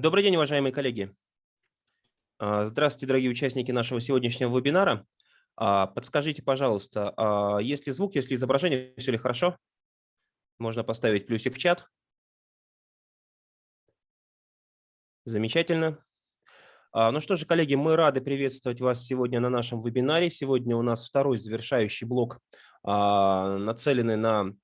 Добрый день, уважаемые коллеги. А, здравствуйте, дорогие участники нашего сегодняшнего вебинара. А, подскажите, пожалуйста, а, есть ли звук, есть ли изображение, все ли хорошо? Можно поставить плюсик в чат. Замечательно. Ну что же, коллеги, мы рады приветствовать вас сегодня на нашем вебинаре. Сегодня у нас второй завершающий блок, нацеленный на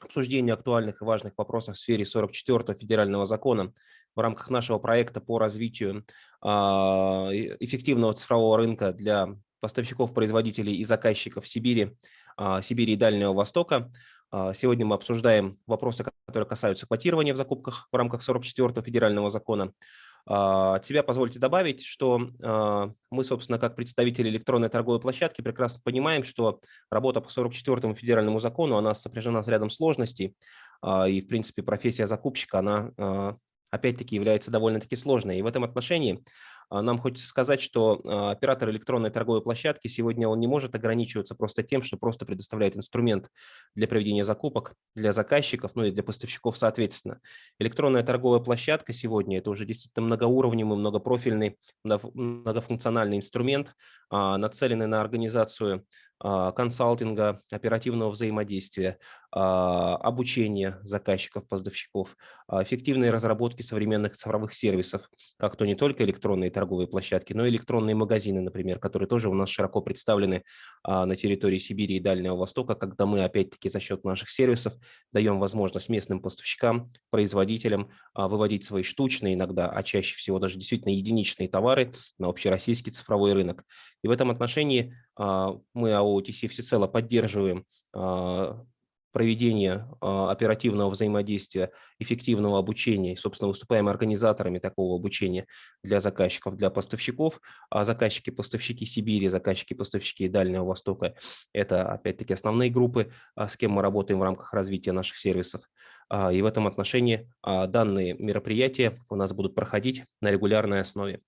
обсуждение актуальных и важных вопросов в сфере 44-го федерального закона в рамках нашего проекта по развитию а, эффективного цифрового рынка для поставщиков, производителей и заказчиков Сибири, а, Сибири и Дальнего Востока. А, сегодня мы обсуждаем вопросы, которые касаются квотирования в закупках в рамках 44-го федерального закона, от себя позвольте добавить, что мы, собственно, как представители электронной торговой площадки прекрасно понимаем, что работа по 44-му федеральному закону, она сопряжена с рядом сложностей, и, в принципе, профессия закупщика, она опять-таки является довольно-таки сложной. И в этом отношении а, нам хочется сказать, что а, оператор электронной торговой площадки сегодня он не может ограничиваться просто тем, что просто предоставляет инструмент для проведения закупок для заказчиков, ну и для поставщиков соответственно. Электронная торговая площадка сегодня это уже действительно многоуровневый, многопрофильный, многофункциональный инструмент, а, нацеленный на организацию а, консалтинга, оперативного взаимодействия, а, обучения заказчиков, поставщиков, эффективной разработки современных цифровых сервисов, как то не только электронные торговые площадки, но и электронные магазины, например, которые тоже у нас широко представлены на территории Сибири и Дальнего Востока, когда мы опять-таки за счет наших сервисов даем возможность местным поставщикам, производителям выводить свои штучные иногда, а чаще всего даже действительно единичные товары на общероссийский цифровой рынок. И в этом отношении мы АО OTC всецело поддерживаем а, проведение а, оперативного взаимодействия, эффективного обучения, собственно, выступаем организаторами такого обучения для заказчиков, для поставщиков. А заказчики-поставщики Сибири, заказчики-поставщики Дальнего Востока – это, опять-таки, основные группы, с кем мы работаем в рамках развития наших сервисов. И в этом отношении данные мероприятия у нас будут проходить на регулярной основе.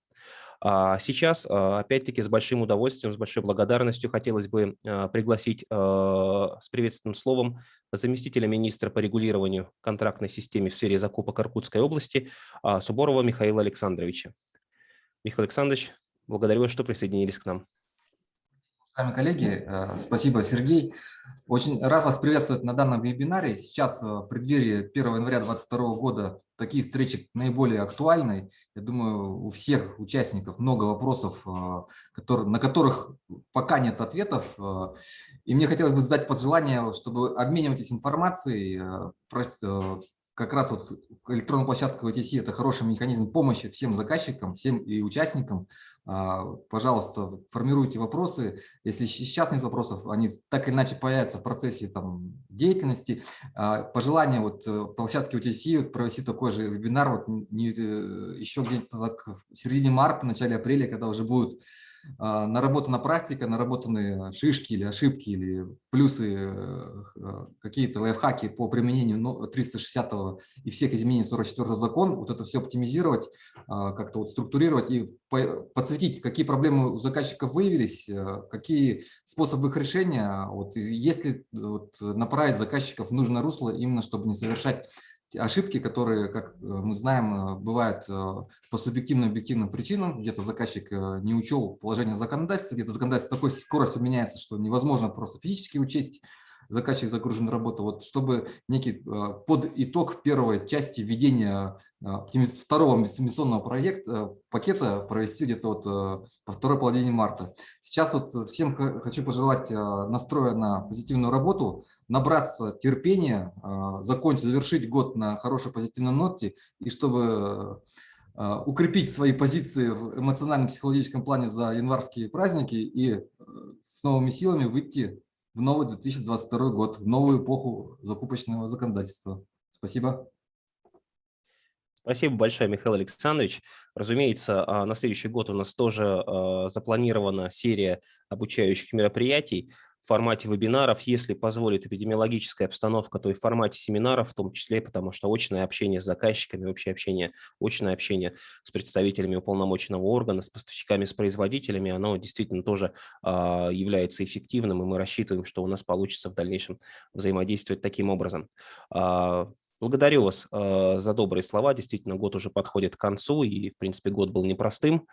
А сейчас, а, опять-таки, с большим удовольствием, с большой благодарностью хотелось бы а, пригласить с приветственным словом заместителя министра по регулированию контрактной системы в сфере закупок Иркутской области Суборова Михаила Александровича. Михаил Александрович, благодарю вас, что присоединились к нам. Уважаемые коллеги, э, спасибо, Сергей. Очень рад вас приветствовать на данном вебинаре. Сейчас э, в преддверии 1 января 2022 года такие встречи наиболее актуальны. Я думаю, у всех участников много вопросов, э, на которых пока нет ответов. И мне хотелось бы задать пожелание, чтобы обменивайтесь информацией, как раз вот электронная площадка VTC – это хороший механизм помощи всем заказчикам, всем и участникам. А, пожалуйста, формируйте вопросы. Если сейчас нет вопросов, они так или иначе появятся в процессе там, деятельности. А, пожелание вот э, площадки UTC вот, провести такой же вебинар вот, не, э, еще где-то в середине марта, начале апреля, когда уже будут наработана практика, наработаны шишки или ошибки, или плюсы, э, э, какие-то лайфхаки по применению 360 и всех изменений 44 закон, вот это все оптимизировать, а, как-то вот структурировать и подсветить, какие проблемы у заказчиков выявились, э, какие способы их решения, вот, если вот, направить заказчиков в нужное русло, именно чтобы не совершать ошибки, которые, как э, мы знаем, э, бывают э, по субъективным объективным причинам. Где-то заказчик не учел положение законодательства, где-то законодательство такой скоростью меняется, что невозможно просто физически учесть заказчик загружен работа. Вот чтобы некий а, под итог первой части введения а, второго инвестиционного проекта, пакета провести где-то вот по второй половине марта. Сейчас вот всем хочу пожелать настроя на позитивную работу, набраться терпения, закончить, завершить год на хорошей позитивной ноте, и чтобы укрепить свои позиции в эмоционально-психологическом плане за январские праздники и с новыми силами выйти в новый 2022 год, в новую эпоху закупочного законодательства. Спасибо. Спасибо большое, Михаил Александрович. Разумеется, а, на следующий год у нас тоже а, запланирована серия обучающих мероприятий в формате вебинаров, если позволит эпидемиологическая обстановка, то и в формате семинаров в том числе, потому что очное общение с заказчиками, общее общение, очное общение с представителями уполномоченного органа, с поставщиками, с производителями, оно действительно тоже а, является эффективным, и мы рассчитываем, что у нас получится в дальнейшем взаимодействовать таким образом. А, Благодарю вас за добрые слова. Действительно, год уже подходит к концу, и, в принципе, год был непростым.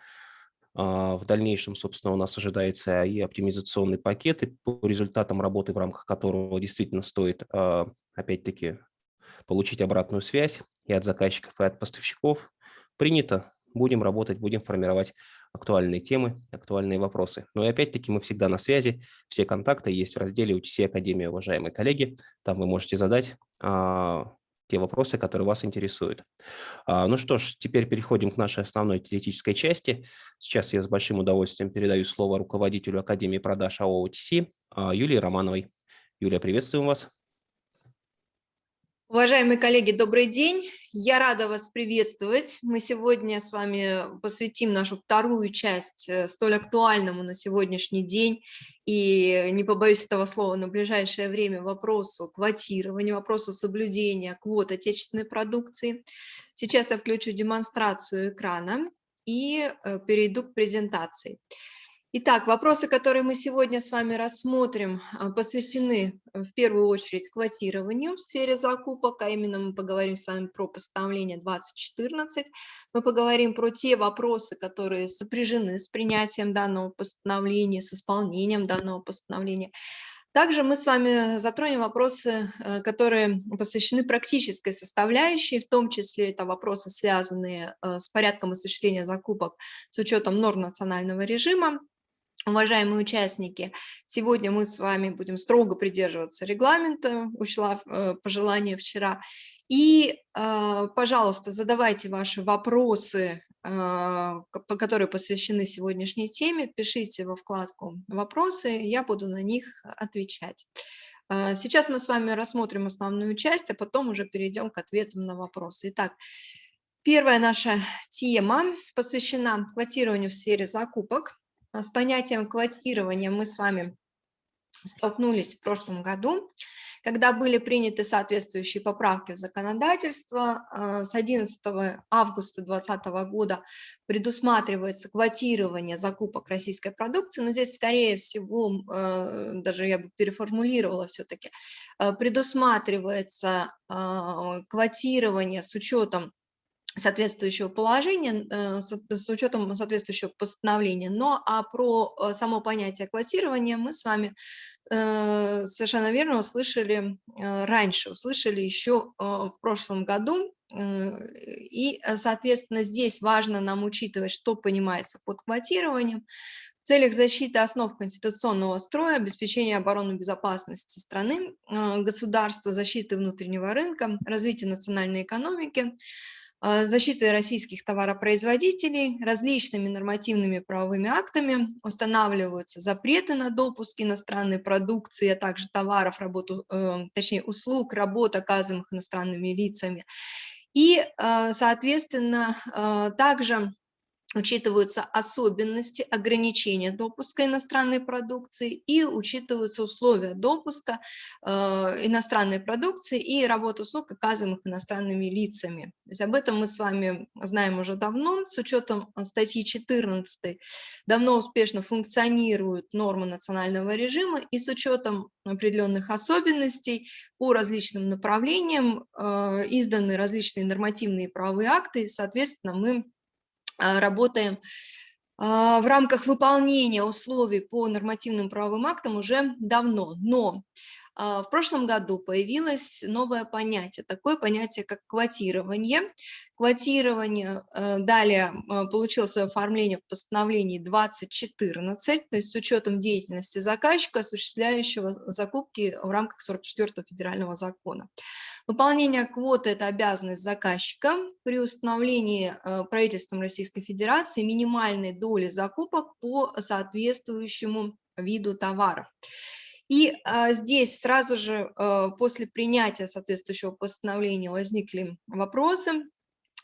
В дальнейшем, собственно, у нас ожидается и оптимизационный пакет, и по результатам работы, в рамках которого действительно стоит, опять-таки, получить обратную связь и от заказчиков, и от поставщиков. Принято, будем работать, будем формировать актуальные темы, актуальные вопросы. Но и опять-таки мы всегда на связи, все контакты есть в разделе UTC Академия, уважаемые коллеги. Там вы можете задать а, те вопросы, которые вас интересуют. А, ну что ж, теперь переходим к нашей основной теоретической части. Сейчас я с большим удовольствием передаю слово руководителю Академии продаж АО а, Юлии Романовой. Юлия, приветствуем вас. Уважаемые коллеги, добрый день. Я рада вас приветствовать. Мы сегодня с вами посвятим нашу вторую часть э, столь актуальному на сегодняшний день и, не побоюсь этого слова, на ближайшее время вопросу квотирования, вопросу соблюдения квот отечественной продукции. Сейчас я включу демонстрацию экрана и э, перейду к презентации. Итак, вопросы, которые мы сегодня с вами рассмотрим, а, посвящены э, в первую очередь квотированию в сфере закупок, а именно мы поговорим с вами про постановление 2014, мы поговорим про те вопросы, которые сопряжены с принятием данного постановления, с исполнением данного постановления. Также мы с вами затронем вопросы, э, которые посвящены практической составляющей, в том числе это вопросы, связанные э, с порядком осуществления закупок с учетом норм национального режима, Уважаемые участники, сегодня мы с вами будем строго придерживаться регламента, учла э, пожелания вчера. И, э, пожалуйста, задавайте ваши вопросы, э, которые посвящены сегодняшней теме, пишите во вкладку «Вопросы», я буду на них отвечать. Сейчас мы с вами рассмотрим основную часть, а потом уже перейдем к ответам на вопросы. Итак, первая наша тема посвящена квотированию в сфере закупок. С понятием квотирования мы с вами столкнулись в прошлом году, когда были приняты соответствующие поправки в законодательство. А, с 11 августа 2020 года предусматривается квотирование закупок российской продукции, но здесь, скорее всего, а, даже я бы переформулировала все-таки, предусматривается квотирование с учетом соответствующего положения, э, с учетом соответствующего постановления. Но а про э, само понятие квотирования мы с вами э, совершенно верно услышали раньше, услышали еще в прошлом году. И, соответственно, здесь важно нам учитывать, что понимается под квотированием, целях защиты основ конституционного строя, обеспечения обороны безопасности страны, государства, защиты внутреннего рынка, развития национальной экономики, защиты российских товаропроизводителей различными нормативными правовыми актами устанавливаются запреты на допуск иностранной продукции, а также товаров, работу, э, точнее услуг, работ, оказываемых иностранными лицами. И, а, соответственно, а, также учитываются особенности ограничения допуска иностранной продукции и учитываются условия допуска э, иностранной продукции и работы услуг, оказываемых иностранными лицами. То есть об этом мы с вами знаем уже давно, с учетом статьи 14 давно успешно функционируют нормы национального режима и с учетом определенных особенностей по различным направлениям э, изданы различные нормативные правовые акты, и, соответственно, мы работаем а, в рамках выполнения условий по нормативным правовым актам уже давно. Но а, в прошлом году появилось новое понятие, такое понятие, как квотирование. Квотирование э, далее получило свое оформление в постановлении 2014, то есть с учетом деятельности заказчика, осуществляющего закупки в рамках 44 федерального закона. Выполнение квоты – это обязанность заказчика при установлении э, правительством Российской Федерации минимальной доли закупок по соответствующему виду товаров. И здесь сразу же после принятия соответствующего постановления возникли вопросы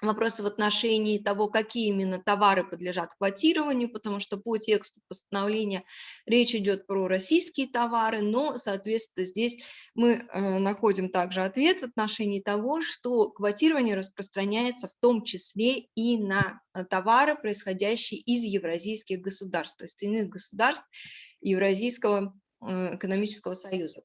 вопросы в отношении того, какие именно товары подлежат квотированию, потому что по тексту постановления речь идет про российские товары, но, соответственно, здесь мы э, находим также ответ в отношении того, что квотирование распространяется в том числе и на э, товары, происходящие из евразийских государств, то есть иных государств Евразийского э, экономического союза.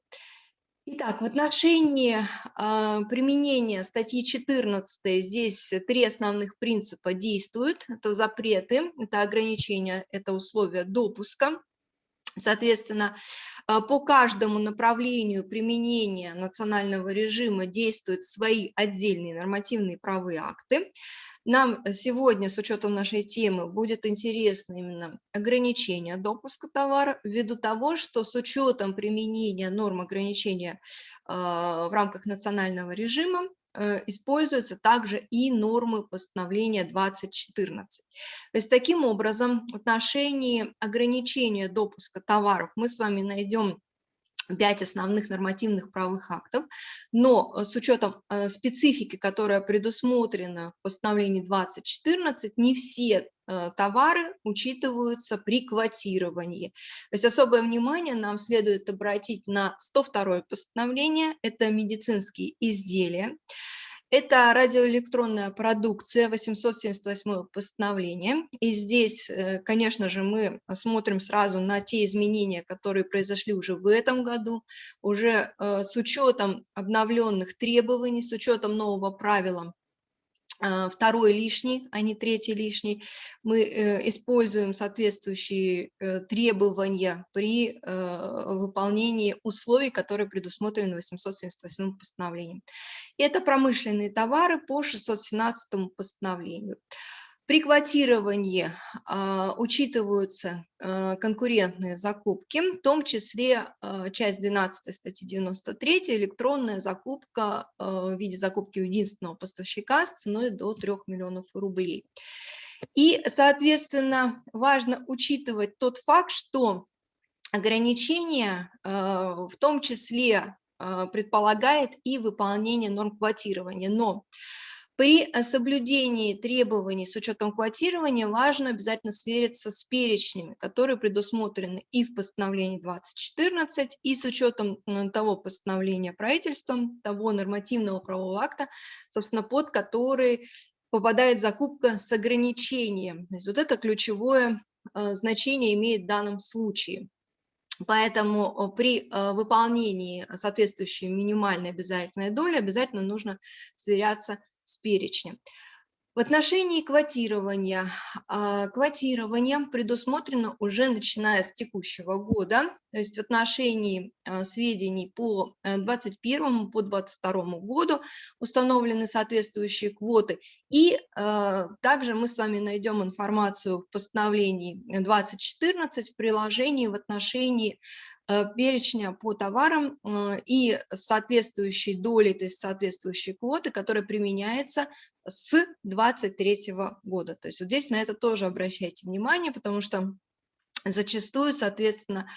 Итак, в отношении э, применения статьи 14 здесь три основных принципа действуют. Это запреты, это ограничения, это условия допуска. Соответственно, а, по каждому направлению применения национального режима действуют свои отдельные нормативные правовые акты. Нам сегодня, с учетом нашей темы, будет интересно именно ограничение допуска товара, ввиду того, что с учетом применения норм ограничения э, в рамках национального режима э, используются также и нормы постановления 2014. То есть таким образом в отношении ограничения допуска товаров мы с вами найдем пять основных нормативных правовых актов, но э, с учетом э, специфики, которая предусмотрена в постановлении 2014, не все э, товары учитываются при квотировании. То есть особое внимание нам следует обратить на 102 постановление, это медицинские изделия. Это радиоэлектронная продукция, 878 постановление. И здесь, э, конечно же, мы смотрим сразу на те изменения, которые произошли уже в этом году, уже э, с учетом обновленных требований, с учетом нового правила второй лишний, а не третий лишний. Мы э, используем соответствующие э, требования при э, выполнении условий, которые предусмотрены 878 постановлением. Это промышленные товары по 617 постановлению. При квотировании э, учитываются э, конкурентные закупки, в том числе э, часть 12 статьи 93, электронная закупка в виде закупки единственного поставщика с ценой до 3 миллионов рублей. И, соответственно, важно учитывать тот факт, что ограничение в том числе предполагает и выполнение норм квотирования, но при э, соблюдении требований с учетом квотирования важно обязательно свериться с перечнями, которые предусмотрены и в постановлении 2014, и с учетом того постановления правительством, того нормативного правового акта, собственно, под который попадает закупка с ограничением. То есть вот это ключевое э, значение имеет в данном случае. Поэтому э, при выполнении соответствующей минимальной обязательной доли обязательно нужно сверяться с перечнем. В отношении квотирования. А, квотирование предусмотрено уже начиная с текущего года, то есть в отношении а, сведений по 2021 э, по 2022 году установлены соответствующие квоты. И а, также мы с вами найдем информацию в постановлении 2014 в приложении в отношении Э, перечня по товарам э, и соответствующей доли, то есть соответствующей квоты, которая применяется с 2023 года. То есть вот здесь на это тоже обращайте внимание, потому что зачастую, соответственно,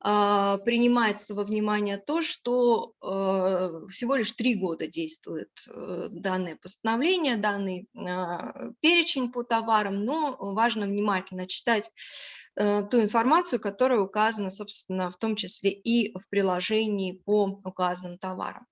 принимается во внимание то, что э, всего лишь три года действует данное постановление, данный а, перечень по товарам, но важно внимательно читать Э, ту информацию, которая указана, собственно, в том числе и в приложении по указанным товарам.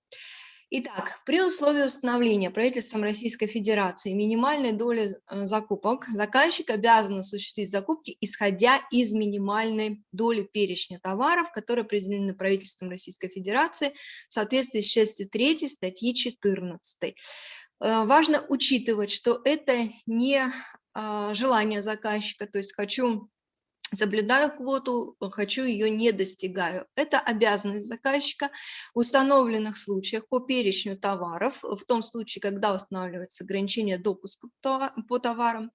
Итак, при условии установления правительством Российской Федерации минимальной доли э, закупок заказчик обязан осуществить закупки, исходя из минимальной доли перечня товаров, которые определены правительством Российской Федерации в соответствии с частью 3 статьи 14. Э, важно учитывать, что это не желание заказчика, то есть хочу соблюдаю квоту, э, хочу ее не достигаю. Это обязанность заказчика в установленных случаях по перечню товаров, в том случае, когда устанавливается ограничение допуска по товарам,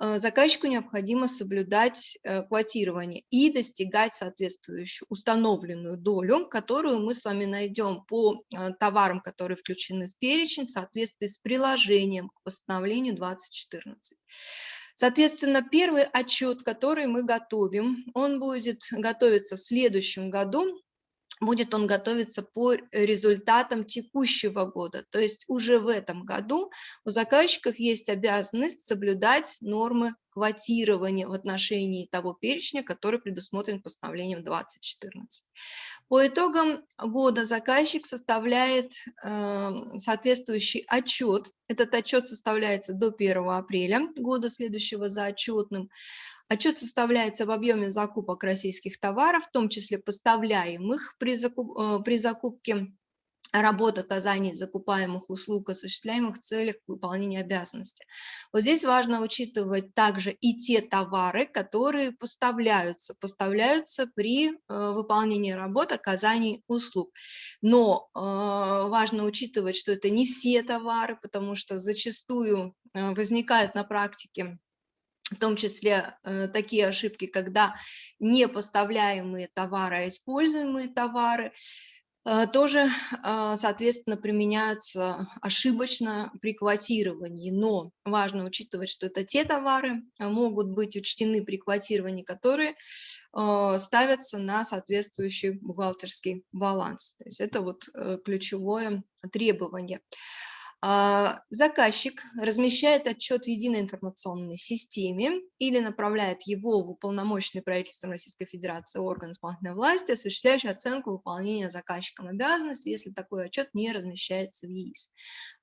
э, заказчику необходимо соблюдать э, квотирование и достигать соответствующую установленную долю, которую мы с вами найдем по товарам, которые включены в перечень в соответствии с приложением к постановлению 2014. Соответственно, первый отчет, который мы готовим, он будет готовиться в следующем году, будет он готовиться по результатам текущего года. То есть уже в этом году у заказчиков есть обязанность соблюдать нормы квотирование в отношении того перечня, который предусмотрен постановлением 2014. По итогам года заказчик составляет э, соответствующий отчет. Этот отчет составляется до 1 апреля года следующего за отчетным. Отчет составляется в объеме закупок российских товаров, в том числе поставляемых при, закуп, э, при закупке работ оказания закупаемых услуг, осуществляемых в целях выполнения обязанностей. Вот здесь важно учитывать также и те товары, которые поставляются, поставляются при э, выполнении работ, оказании услуг. Но э, важно учитывать, что это не все товары, потому что зачастую э, возникают на практике в том числе э, такие ошибки, когда не поставляемые товары, а используемые товары, тоже, а, соответственно, применяются ошибочно при квотировании, но важно учитывать, что это те товары а, могут быть учтены при квотировании, которые ставятся на соответствующий бухгалтерский баланс. То есть это вот э, ключевое требование. А, заказчик размещает отчет в единой информационной системе или направляет его в уполномоченный правительством Российской Федерации орган исполнительной власти, осуществляющий оценку выполнения заказчиком обязанностей, если такой отчет не размещается в ЕИС.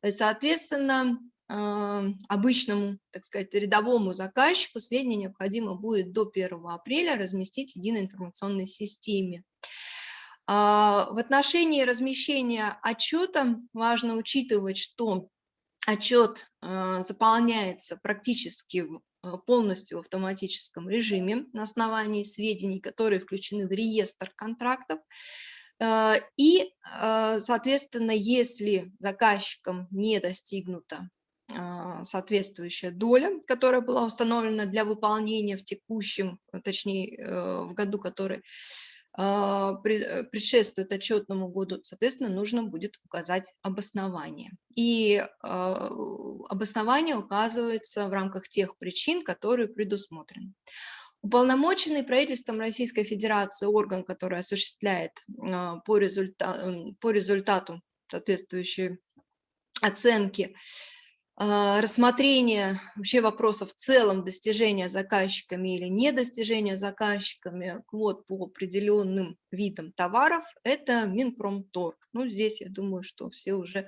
Соответственно, а, обычному, так сказать, рядовому заказчику сведения необходимо будет до 1 апреля разместить в единой информационной системе. А, в отношении размещения отчета важно учитывать, что отчет а, заполняется практически а, полностью в автоматическом режиме на основании сведений, которые включены в реестр контрактов. И, соответственно, если заказчиком не достигнута соответствующая доля, которая была установлена для выполнения в текущем, точнее, э, в году, который э, предшествует отчетному году, соответственно, нужно будет указать обоснование. И а, обоснование указывается в рамках тех причин, которые предусмотрены. Уполномоченный правительством Российской Федерации орган, который осуществляет а, по, результа по результату соответствующей оценки а, рассмотрение вообще вопросов в целом достижения заказчиками или недостижения заказчиками квот по определенным видам товаров – это Минпромторг. Ну, здесь я думаю, что все уже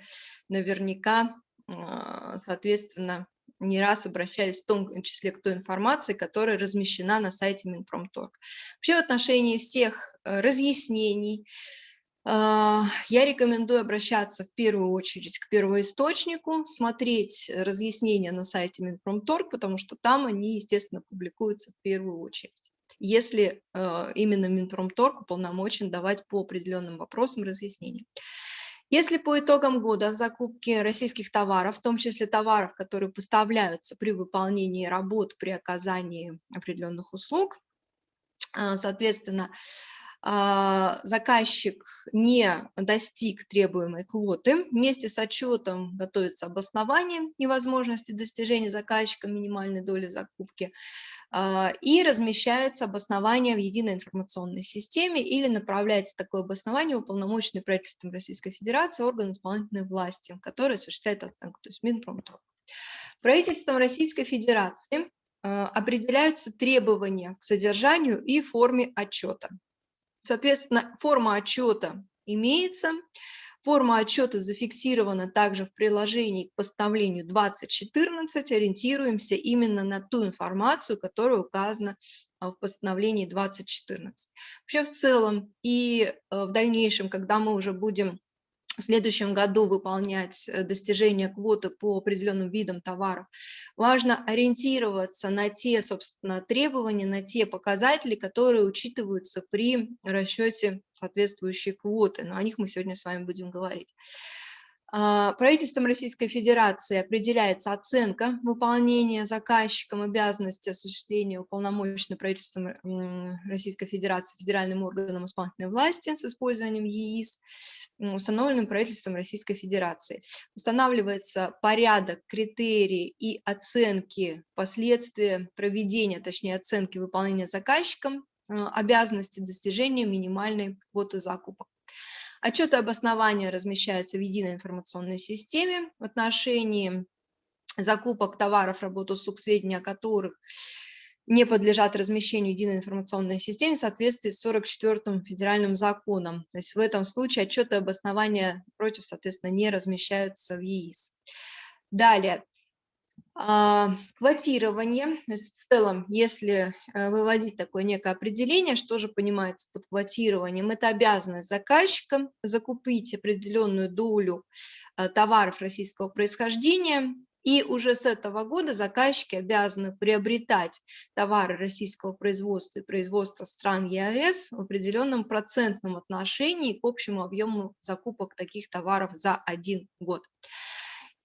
наверняка, а, соответственно, не раз обращались в том числе к той информации, которая размещена на сайте Минпромторг. Вообще в отношении всех э, разъяснений, а, я рекомендую обращаться в первую очередь к первоисточнику, смотреть разъяснения на сайте Минпромторг, потому что там они, естественно, публикуются в первую очередь, если а, именно Минпромторг уполномочен давать по определенным вопросам разъяснения. Если по итогам года закупки российских товаров, в том числе товаров, которые поставляются при выполнении работ, при оказании определенных услуг, а, соответственно, а, заказчик не достиг требуемой квоты, вместе с отчетом готовится обоснование невозможности достижения заказчиком минимальной доли закупки а, и размещается обоснование в единой информационной системе или направляется такое обоснование в уполномоченный правительством Российской Федерации орган исполнительной власти, который осуществляет оценку, то есть Минпромторг. Правительством Российской Федерации а, определяются требования к содержанию и форме отчета. Соответственно, форма отчета имеется. Форма отчета зафиксирована также в приложении к постановлению 2014. Ориентируемся именно на ту информацию, которая указана а, в постановлении 2014. Вообще в целом и э, в дальнейшем, когда мы уже будем в следующем году выполнять э, достижение квоты по определенным видам товаров, важно ориентироваться на те, собственно, требования, на те показатели, которые учитываются при расчете соответствующей квоты. Но о них мы сегодня с вами будем говорить. А, правительством Российской Федерации определяется оценка выполнения заказчиком обязанности осуществления уполномоченной правительством Российской Федерации федеральным органом исполнительной власти с использованием ЕИС, установленным правительством Российской Федерации. Устанавливается порядок, критерии и оценки последствия проведения, точнее оценки выполнения заказчиком а, обязанности достижения минимальной квоты закупок. Отчеты обоснования размещаются в единой информационной системе. В отношении закупок товаров, работ, услуг, сведения о которых не подлежат размещению единой информационной системе в соответствии с 44-м федеральным законом. То есть в этом случае отчеты обоснования против, соответственно, не размещаются в ЕИС. Далее, квотирование, в целом, если э, выводить такое некое определение, что же понимается под квотированием, это обязанность заказчика закупить определенную долю э, товаров российского происхождения, и уже с этого года заказчики обязаны приобретать товары российского производства и производства стран ЕАЭС в определенном процентном отношении к общему объему закупок таких товаров за один год.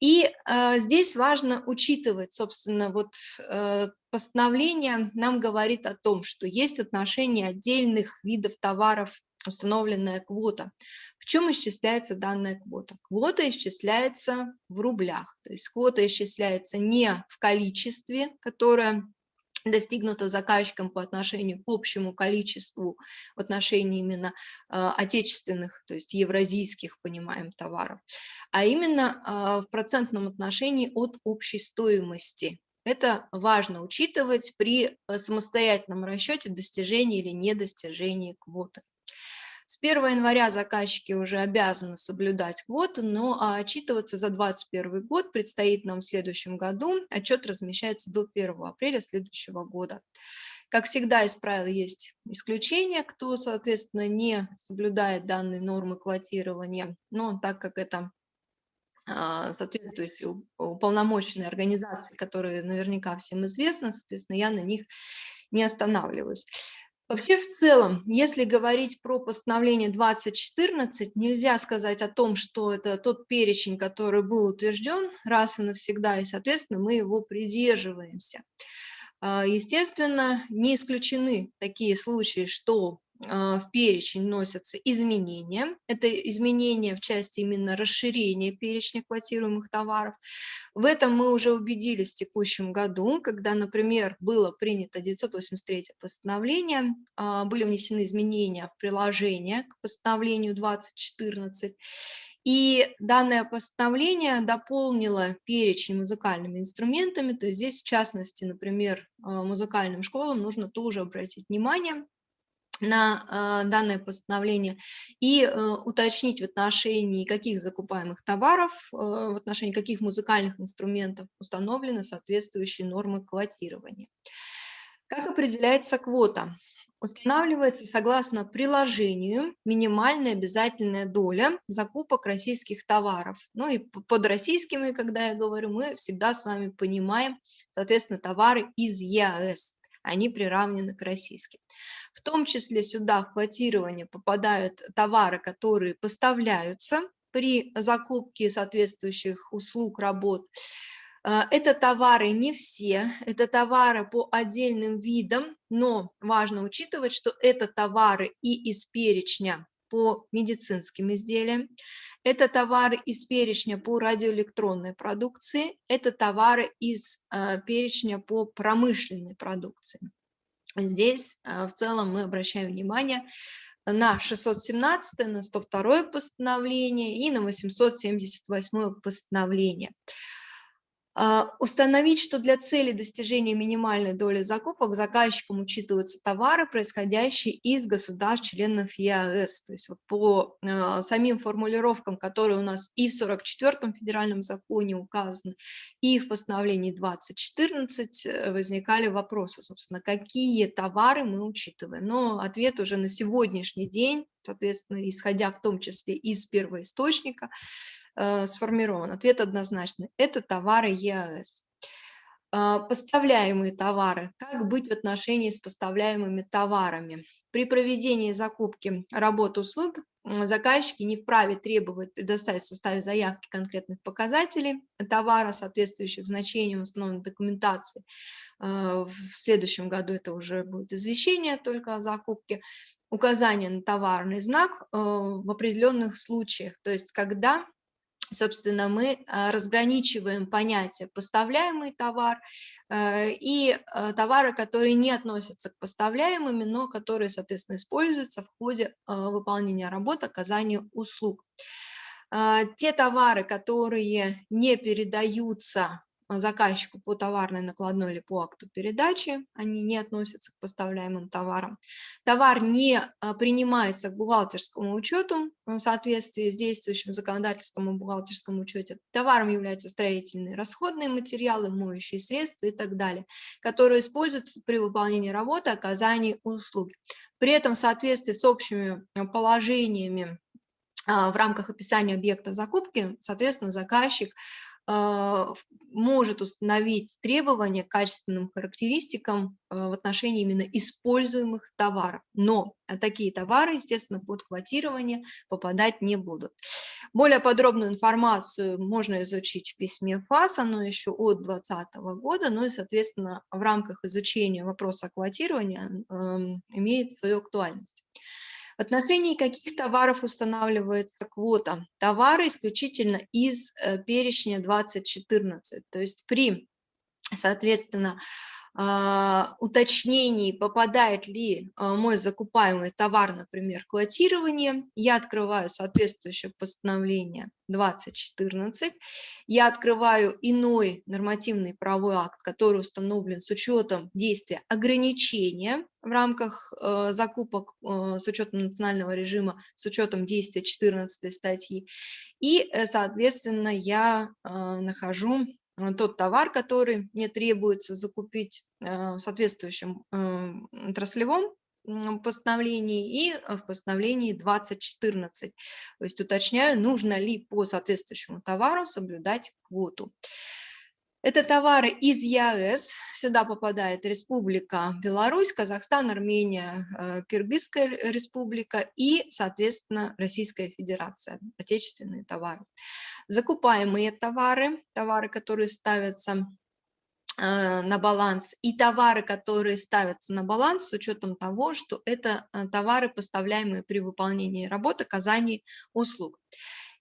И э, здесь важно учитывать, собственно, вот э, постановление нам говорит о том, что есть отношение отдельных видов товаров, установленная квота. В чем исчисляется данная квота? Квота исчисляется в рублях, то есть квота исчисляется не в количестве, которое достигнуто заказчиком по отношению к общему количеству в отношении именно э, отечественных, то есть евразийских, понимаем, товаров, а именно э, в процентном отношении от общей стоимости. Это важно учитывать при э, самостоятельном расчете достижения или недостижения квоты. С 1 января заказчики уже обязаны соблюдать квоты, но а, отчитываться за 2021 год предстоит нам в следующем году. Отчет размещается до 1 апреля следующего года. Как всегда, из правил есть исключения, кто, соответственно, не соблюдает данные нормы квотирования, но так как это а, соответствующие уполномоченные организации, которые наверняка всем известны, соответственно, я на них не останавливаюсь. Вообще, в целом, если говорить про постановление 2014, нельзя сказать о том, что это тот перечень, который был утвержден раз и навсегда, и, соответственно, мы его придерживаемся. А, естественно, не исключены такие случаи, что в перечень вносятся изменения. Это изменения в части именно расширения перечня квотируемых товаров. В этом мы уже убедились в текущем году, когда, например, было принято 983 постановление, а, были внесены изменения в приложение к постановлению 2014, и данное постановление дополнило перечень музыкальными инструментами, то есть здесь, в частности, например, а, музыкальным школам нужно тоже обратить внимание на э, данное постановление и э, уточнить в отношении каких закупаемых товаров, э, в отношении каких музыкальных инструментов установлены соответствующие нормы квотирования. Как определяется квота? Устанавливается согласно приложению минимальная обязательная доля закупок российских товаров. Ну и под российскими, когда я говорю, мы всегда с вами понимаем, соответственно, товары из ЕАЭС они приравнены к российским. В том числе сюда в квотирование попадают товары, которые поставляются при закупке соответствующих услуг, работ. А, это товары не все, это товары по отдельным видам, но важно учитывать, что это товары и из перечня по медицинским изделиям, это товары из перечня по радиоэлектронной продукции, это товары из э, перечня по промышленной продукции. Здесь э, в целом мы обращаем внимание на 617, на 102 постановление и на 878 постановление. А, установить, что для цели достижения минимальной доли закупок заказчиком учитываются товары, происходящие из государств-членов ЕАЭС. То есть вот по э, самим формулировкам, которые у нас и в 44-м федеральном законе указаны, и в постановлении 2014 э, возникали вопросы, собственно, какие товары мы учитываем. Но ответ уже на сегодняшний день, соответственно, исходя в том числе из первоисточника, Э, сформирован? Ответ однозначный. Это товары ЕАЭС. А, поставляемые товары. Как быть в отношении с поставляемыми товарами? При проведении закупки работ услуг заказчики не вправе требовать предоставить в составе заявки конкретных показателей товара, соответствующих значениям установленной документации. Э, в следующем году это уже будет извещение только о закупке. Указание на товарный знак э, в определенных случаях, то есть когда собственно, мы а, разграничиваем понятие поставляемый товар э, и э, товары, которые не относятся к поставляемым, но которые, соответственно, используются в ходе э, выполнения работ, оказания услуг. Те товары, которые не передаются заказчику по товарной накладной или по акту передачи, они не относятся к поставляемым товарам. Товар не принимается к бухгалтерскому учету в соответствии с действующим законодательством о бухгалтерском учете. Товаром являются строительные расходные материалы, моющие средства и так далее, которые используются при выполнении работы, оказании услуги. При этом в соответствии с общими положениями в рамках описания объекта закупки, соответственно, заказчик а, может установить требования к качественным характеристикам а, в отношении именно используемых товаров. Но такие товары, естественно, под квотирование попадать не будут. Более подробную информацию можно изучить в письме ФАС, оно еще от 2020 года, ну и, соответственно, в рамках изучения вопроса квотирования имеет свою актуальность. В отношении каких товаров устанавливается квота? Товары исключительно из э, перечня 2014, то есть при, соответственно, уточнений, попадает ли а, мой закупаемый товар, например, квотирование, я открываю соответствующее постановление 2014, я открываю иной нормативный правовой акт, который установлен с учетом действия ограничения в рамках э, закупок э, с учетом национального режима, с учетом действия 14 статьи, и, э, соответственно, я э, нахожу тот товар, который мне требуется закупить э, в соответствующем э, отраслевом постановлении и в постановлении 2014. То есть уточняю, нужно ли по соответствующему товару соблюдать квоту. Это товары из ЕАЭС. Сюда попадает Республика Беларусь, Казахстан, Армения, Киргизская республика и, соответственно, Российская Федерация, отечественные товары закупаемые товары, товары, которые ставятся э, на баланс, и товары, которые ставятся на баланс с учетом того, что это э, товары, поставляемые при выполнении работы, оказании услуг.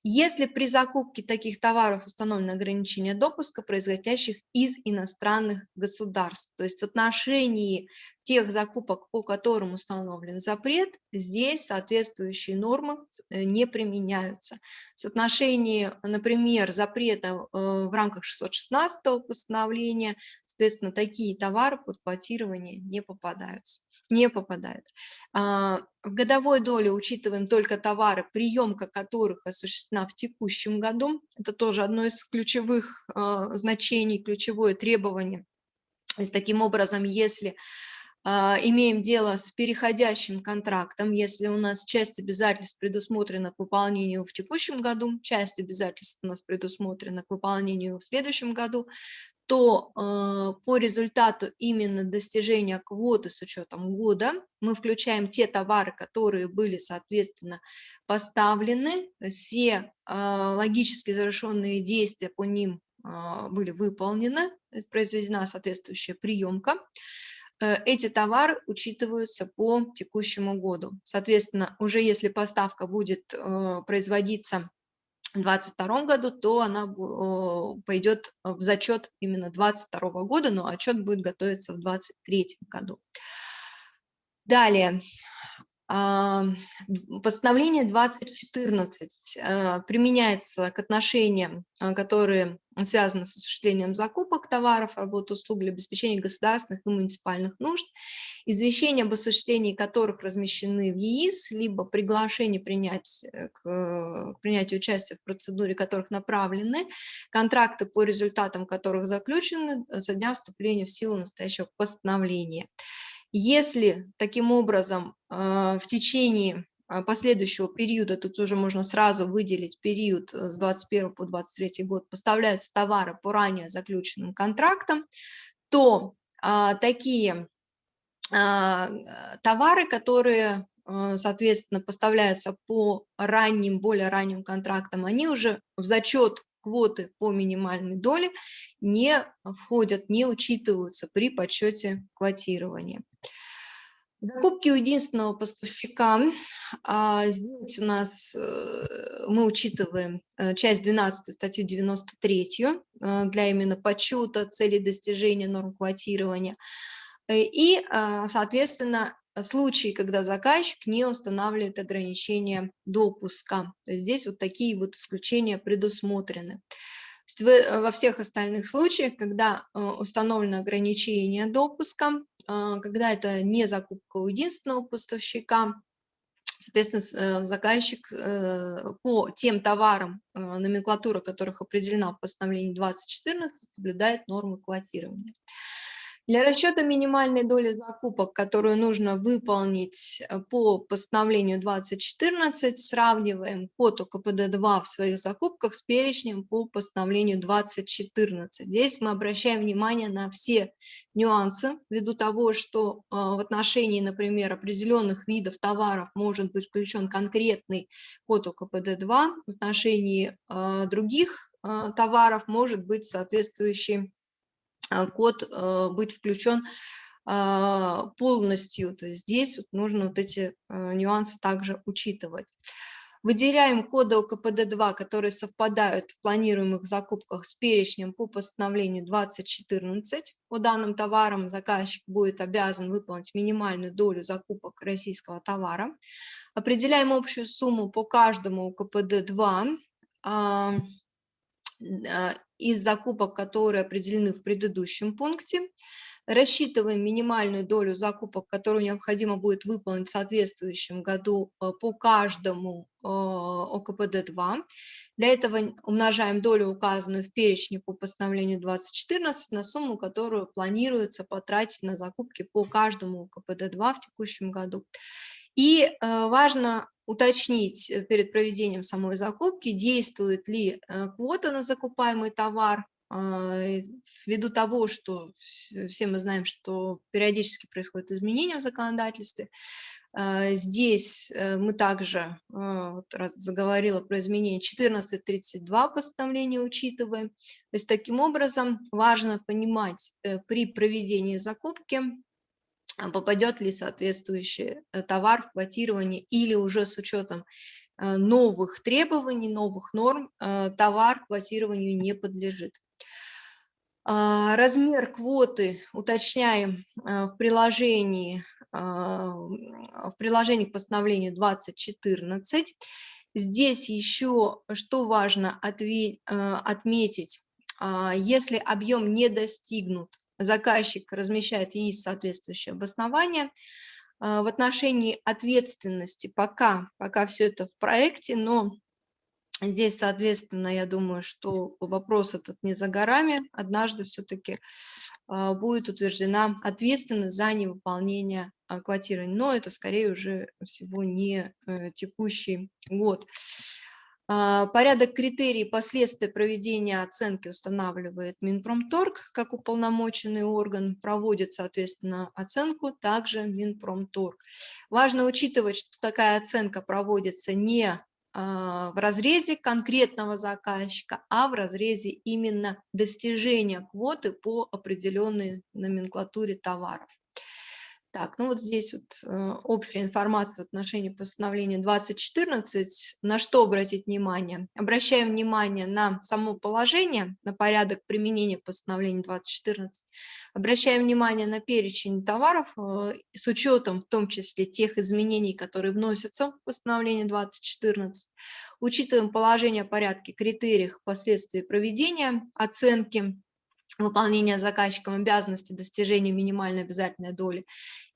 Если при закупке таких товаров установлено ограничение допуска, производящих из иностранных государств, то есть в отношении тех закупок, по которым установлен запрет, здесь соответствующие нормы э, не применяются. В соотношении, например, запрета э, в рамках 616 постановления, соответственно, такие товары под квотирование не попадаются не попадают. А, в годовой доле учитываем только товары, приемка которых осуществлена в текущем году. Это тоже одно из ключевых а, значений, ключевое требование. То есть таким образом, если имеем дело с переходящим контрактом, если у нас часть обязательств предусмотрена к выполнению в текущем году, часть обязательств у нас предусмотрена к выполнению в следующем году, то э, по результату именно достижения квоты с учетом года мы включаем те товары, которые были, соответственно, поставлены, все э, логически завершенные действия по ним э, были выполнены, произведена соответствующая приемка. Э, эти товары учитываются по текущему году. Соответственно, уже если поставка будет э, производиться в 2022 году, то она пойдет в зачет именно 2022 года, но отчет будет готовиться в 2023 году. Далее, Постановление 2014 э, применяется к отношениям, э, которые связаны с осуществлением закупок товаров, работ, услуг для обеспечения государственных и муниципальных нужд, извещения об осуществлении которых размещены в ЕИС, либо приглашение принять, э, к принятию участия в процедуре которых направлены, контракты по результатам которых заключены со дня вступления в силу настоящего постановления. Если таким образом а, в течение а, последующего периода, тут уже можно сразу выделить период э, с 21 по 23 год, поставляются товары по ранее заключенным контрактам, то а, такие а, товары, которые, а, соответственно, поставляются по ранним, более ранним контрактам, они уже в зачет квоты по минимальной доле не входят, не учитываются при подсчете квотирования. Закупки у единственного поставщика. А здесь у нас э, мы учитываем э, часть 12 статью 93 э, для именно подсчета целей достижения норм квотирования. И, соответственно, случаи, когда заказчик не устанавливает ограничения допуска. То есть здесь вот такие вот исключения предусмотрены. в, во всех остальных случаях, когда установлено ограничение допуска, когда это не закупка у единственного поставщика, Соответственно, э, заказчик э, по тем товарам, э, номенклатура которых определена в постановлении 2014, соблюдает нормы квотирования. Для расчета минимальной доли закупок, которую нужно выполнить э, по постановлению 2014, сравниваем код УКПД-2 в своих закупках с перечнем по постановлению 2014. Здесь мы обращаем внимание на все нюансы, ввиду того, что э, в отношении, например, определенных видов товаров может быть включен конкретный код УКПД-2, в отношении э, других товаров может быть соответствующий код э, быть включен а, полностью. То есть здесь нужно вот эти э, нюансы также учитывать. Выделяем коды ОКПД-2, которые совпадают в планируемых закупках с перечнем по постановлению 2014. По данным товарам заказчик будет обязан выполнить минимальную долю закупок российского товара. Определяем общую сумму по каждому ОКПД-2 а, из закупок, которые определены в предыдущем пункте. Рассчитываем минимальную долю закупок, которую необходимо будет выполнить в соответствующем году а, по каждому а, ОКПД-2. Для этого умножаем долю, указанную в перечне по постановлению 2014, на сумму, которую планируется потратить на закупки по каждому ОКПД-2 в текущем году. И важно уточнить э, перед проведением самой закупки, действует ли э, квота на закупаемый товар, а, ввиду того, что все мы знаем, что периодически происходят изменения в законодательстве. Здесь э, мы также, вот раз заговорила про изменение 1432 постановления учитываем. То есть таким образом важно понимать при проведении закупки попадет ли соответствующий э, товар в квотирование или уже с учетом э, новых требований, новых норм э, товар квотированию не подлежит. А, размер квоты уточняем в приложении, в приложении к постановлению 2014. Здесь еще, что важно отметить, а, если объем не достигнут заказчик размещает есть соответствующее обоснование. А, в отношении ответственности пока, пока все это в проекте, но здесь, соответственно, я думаю, что вопрос этот не за горами. Однажды все-таки а, будет утверждена ответственность за невыполнение а, квотирования, но это скорее уже всего не э, текущий год. А, порядок критерий и последствия проведения оценки устанавливает Минпромторг как уполномоченный орган, проводит, соответственно, оценку также Минпромторг. Важно учитывать, что такая оценка проводится не а, в разрезе конкретного заказчика, а в разрезе именно достижения квоты по определенной номенклатуре товаров. Так, ну вот здесь вот э, общая информация в отношении постановления 2014. На что обратить внимание? Обращаем внимание на само положение, на порядок применения постановления 2014. Обращаем внимание на перечень товаров э, с учетом в том числе тех изменений, которые вносятся в постановление 2014. Учитываем положение о порядке, критериях, последствий проведения оценки выполнения заказчиком обязанности достижения минимальной обязательной доли.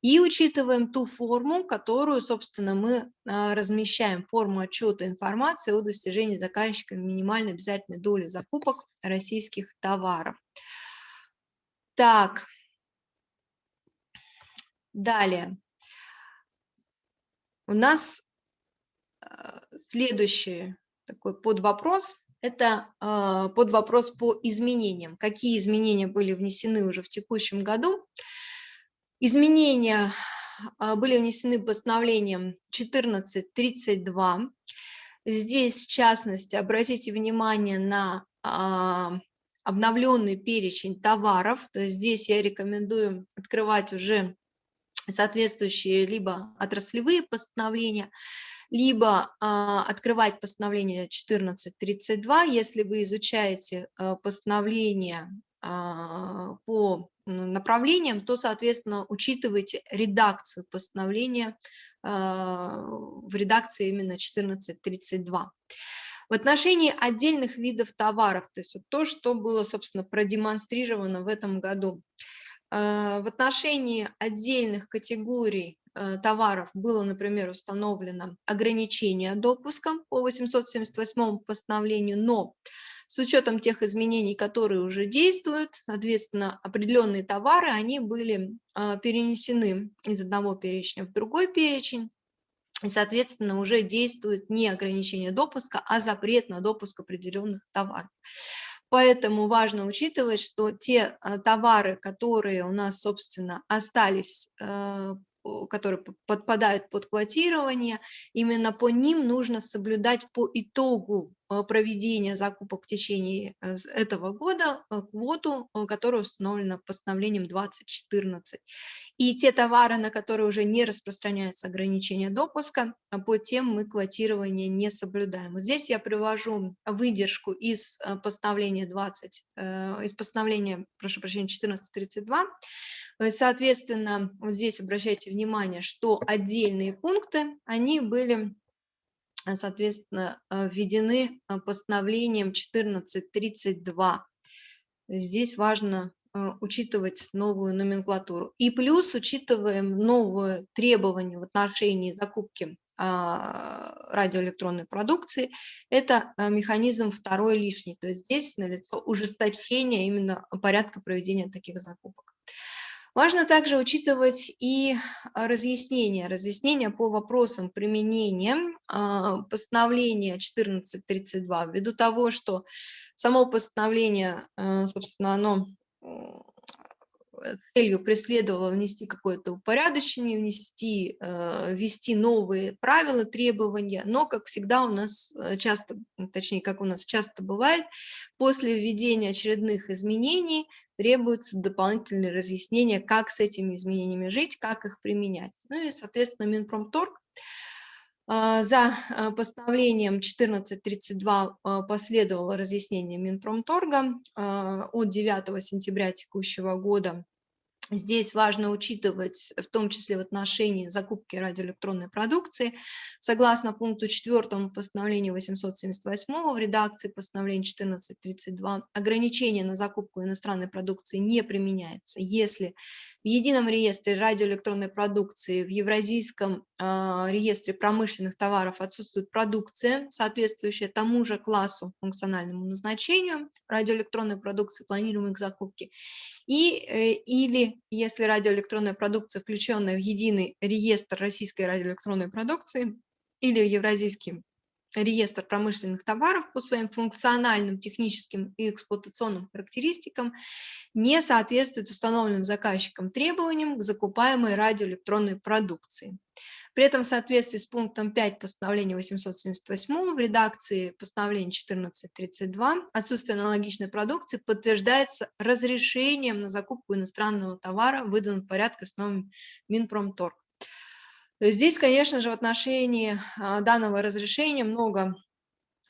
И учитываем ту форму, которую, собственно, мы а, размещаем, форму отчета информации о достижении заказчиком минимальной обязательной доли закупок российских товаров. Так, далее. У нас а, следующий такой подвопрос это э, под вопрос по изменениям. Какие изменения были внесены уже в текущем году? Изменения э, были внесены постановлением 1432. Здесь, в частности, обратите внимание на э, обновленный перечень товаров. То есть здесь я рекомендую открывать уже соответствующие либо отраслевые постановления, либо а, открывать постановление 1432, если вы изучаете а, постановление а, по направлениям, то, соответственно, учитывайте редакцию постановления в редакции именно 1432. В отношении отдельных видов товаров, то есть вот то, что было, собственно, продемонстрировано в этом году, э, в отношении отдельных категорий э, товаров было, например, установлено ограничение допуска по 878 постановлению, но с учетом тех изменений, которые уже действуют, соответственно, определенные товары, они были а, перенесены из одного перечня в другой перечень, и, соответственно, уже действует не ограничение допуска, а запрет на допуск определенных товаров. Поэтому важно учитывать, что те а, товары, которые у нас, собственно, остались а, которые подпадают под квотирование, именно по ним нужно соблюдать по итогу. э, проведения закупок в течение э, этого года э, квоту, которая установлена постановлением 2014. И те товары, на которые уже не распространяется ограничение допуска, по тем мы квотирование не соблюдаем. Вот здесь я привожу выдержку из постановления 20, из постановления, прошу прощения, 1432, Э, соответственно, вот здесь обращайте внимание, что отдельные пункты, они были, э, соответственно, э, введены постановлением 1432. Здесь важно учитывать новую номенклатуру. И плюс учитываем новые требования в отношении закупки а, радиоэлектронной продукции, это механизм второй лишний. То есть здесь налицо ужесточение именно порядка проведения таких закупок. Важно также учитывать и а, разъяснения, разъяснения по вопросам применения а, постановления 1432, ввиду того, что само постановление, а, собственно, оно целью преследовала внести какое-то упорядочение, внести, э, ввести новые правила, требования, но, как всегда, у нас э, часто, точнее, как у нас часто бывает, после введения очередных изменений требуется дополнительные разъяснения, как с этими изменениями жить, как их применять. Ну и, соответственно, Минпромторг э, за постановлением 1432 последовало разъяснение Минпромторга от 9 сентября текущего года Здесь важно учитывать, в том числе в отношении закупки радиоэлектронной продукции, согласно пункту 4 постановления 878 в редакции постановления 1432, ограничение на закупку иностранной продукции не применяется, если в едином реестре радиоэлектронной продукции, в Евразийском э, реестре промышленных товаров отсутствует продукция, соответствующая тому же классу функциональному назначению радиоэлектронной продукции, планируемой к закупке, и, э, или если радиоэлектронная продукция, включенная в единый реестр российской радиоэлектронной продукции или Евразийский реестр промышленных товаров по своим функциональным, техническим и эксплуатационным характеристикам не соответствует установленным заказчиком требованиям к закупаемой радиоэлектронной продукции. При этом в соответствии с пунктом 5 постановления 878 в редакции постановления 1432 отсутствие аналогичной продукции подтверждается разрешением на закупку иностранного товара, выданным в порядке с новым Минпромторг. Здесь, конечно же, в отношении а, данного разрешения много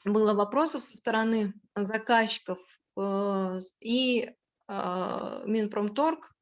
было вопросов со стороны заказчиков э, и а, Минпромторг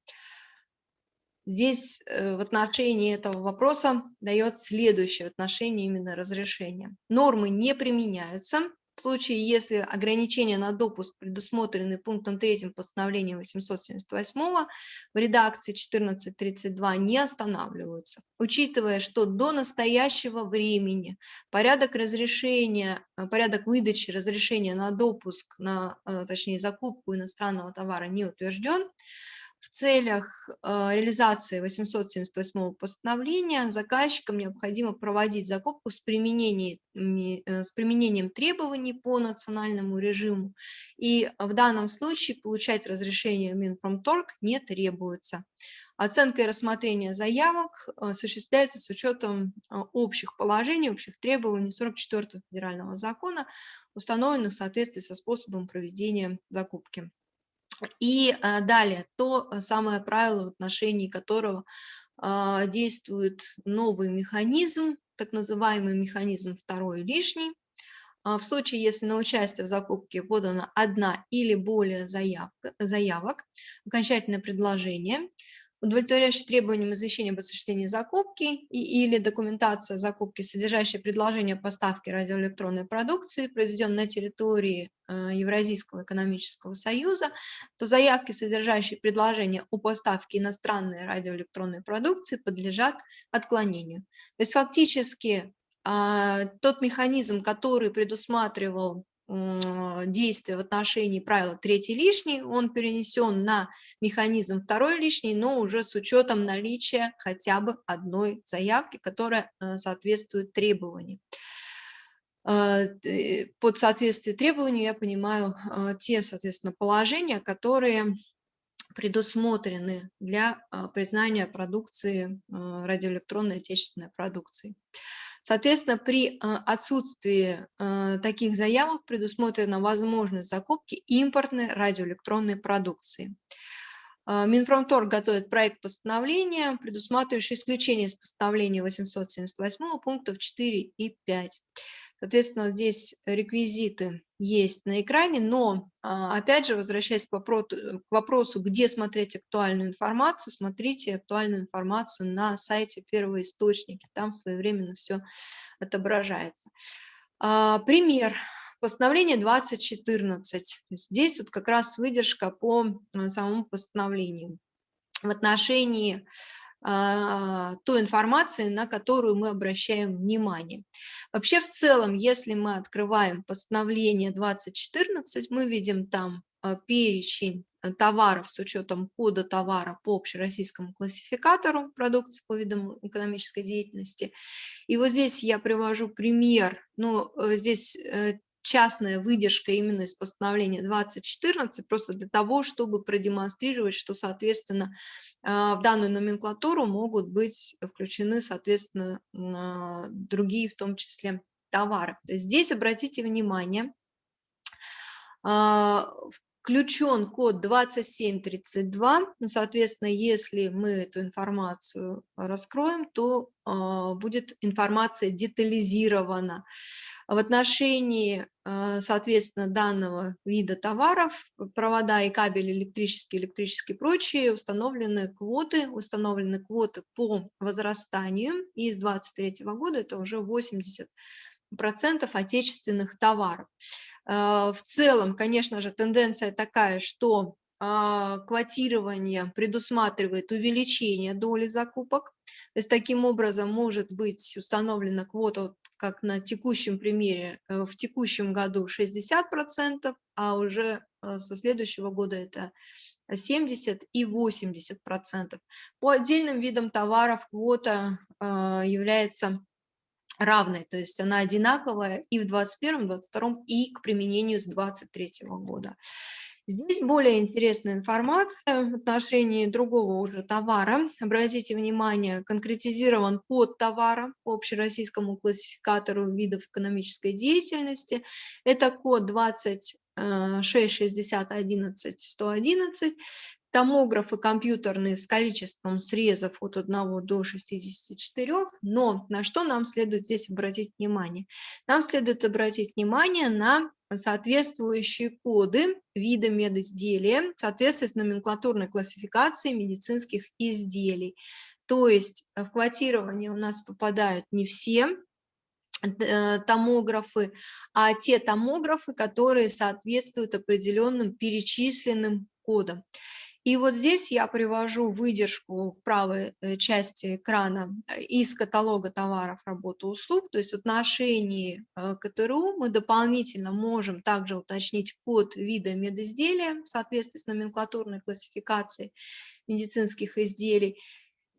Здесь э, в отношении этого вопроса дает следующее в отношении именно разрешения. Нормы не применяются в случае, если ограничения на допуск предусмотрены пунктом 3 постановления 878 в редакции 1432 не останавливаются, учитывая, что до настоящего времени порядок разрешения, э, порядок выдачи разрешения на допуск, на, э, точнее закупку иностранного товара не утвержден, в целях э, реализации 878 постановления заказчикам необходимо проводить закупку с, применением, э, с применением требований по национальному режиму, и в данном случае получать разрешение Минпромторг не требуется. Оценка и рассмотрение заявок э, осуществляется с учетом общих положений, общих требований 44 федерального закона, установленных в соответствии со способом проведения закупки. И а, далее, то э, самое правило, в отношении которого а, действует новый механизм, так называемый механизм второй лишний. А, в случае, если на участие в закупке подана одна или более заявка, заявок, окончательное предложение, удовлетворяющий требованиям извещения об осуществлении закупки и, или документация закупки, содержащая предложение поставки радиоэлектронной продукции, произведенной на территории э, Евразийского экономического союза, то заявки, содержащие предложение о поставке иностранной радиоэлектронной продукции, подлежат отклонению. То есть фактически э, тот механизм, который предусматривал действия в отношении правила третий лишний, он перенесен на механизм второй лишний, но уже с учетом наличия хотя бы одной заявки, которая э, соответствует требованиям. Э, под соответствие требованию я понимаю э, те, соответственно, положения, которые предусмотрены для признания продукции, радиоэлектронной отечественной продукции. Соответственно, при а, отсутствии а, таких заявок предусмотрена возможность закупки импортной радиоэлектронной продукции. А, Минпромторг готовит проект постановления, предусматривающий исключение из постановления 878 пунктов 4 и 5. Соответственно, здесь реквизиты есть на экране, но, а, опять же, возвращаясь к вопросу, к вопросу, где смотреть актуальную информацию, смотрите актуальную информацию на сайте первого источника, там своевременно все отображается. А, пример. Постановление 2014. Здесь вот как раз выдержка по а, самому постановлению. В отношении той информации, на которую мы обращаем внимание. Вообще в целом, если мы открываем постановление 2014, мы видим там а, перечень э, товаров с учетом кода товара по общероссийскому классификатору продукции по видам экономической деятельности. И вот здесь я привожу пример, ну, э, здесь э, частная выдержка именно из постановления 2014, просто для того, чтобы продемонстрировать, что, соответственно, а, в данную номенклатуру могут быть включены, соответственно, другие, в том числе, товары. То есть здесь обратите внимание, а, включен код 2732, ну, соответственно, если мы эту информацию раскроем, то а, будет информация детализирована. В отношении, а, соответственно, данного вида товаров, провода и кабели электрические, электрические прочие, установлены квоты, установлены квоты по возрастанию, и с 2023 года это уже 80 процентов отечественных товаров. А, в целом, конечно же, тенденция такая, что квотирование предусматривает увеличение доли закупок. То есть таким образом может быть установлена квота, как на текущем примере, э, в текущем году 60%, а уже э, со следующего года это 70 и 80%. По отдельным видам товаров квота а, является равной, то есть она одинаковая и в 2021, 2022 и к применению с 2023 года. Здесь более интересная информация в отношении другого уже товара. Обратите внимание, конкретизирован код товара по общероссийскому классификатору видов экономической деятельности. Это код 266011 томографы компьютерные с количеством срезов от 1 до 64, но на что нам следует здесь обратить внимание? Нам следует обратить внимание на соответствующие коды вида медизделия в соответствии с номенклатурной классификацией медицинских изделий. То есть в квотирование у нас попадают не все э, томографы, а те томографы, которые соответствуют определенным перечисленным кодам. И вот здесь я привожу выдержку в правой э, части экрана э, из каталога товаров, работы, услуг. То есть в отношении э, КТРУ мы дополнительно можем также уточнить код вида медизделия в соответствии с номенклатурной классификацией медицинских изделий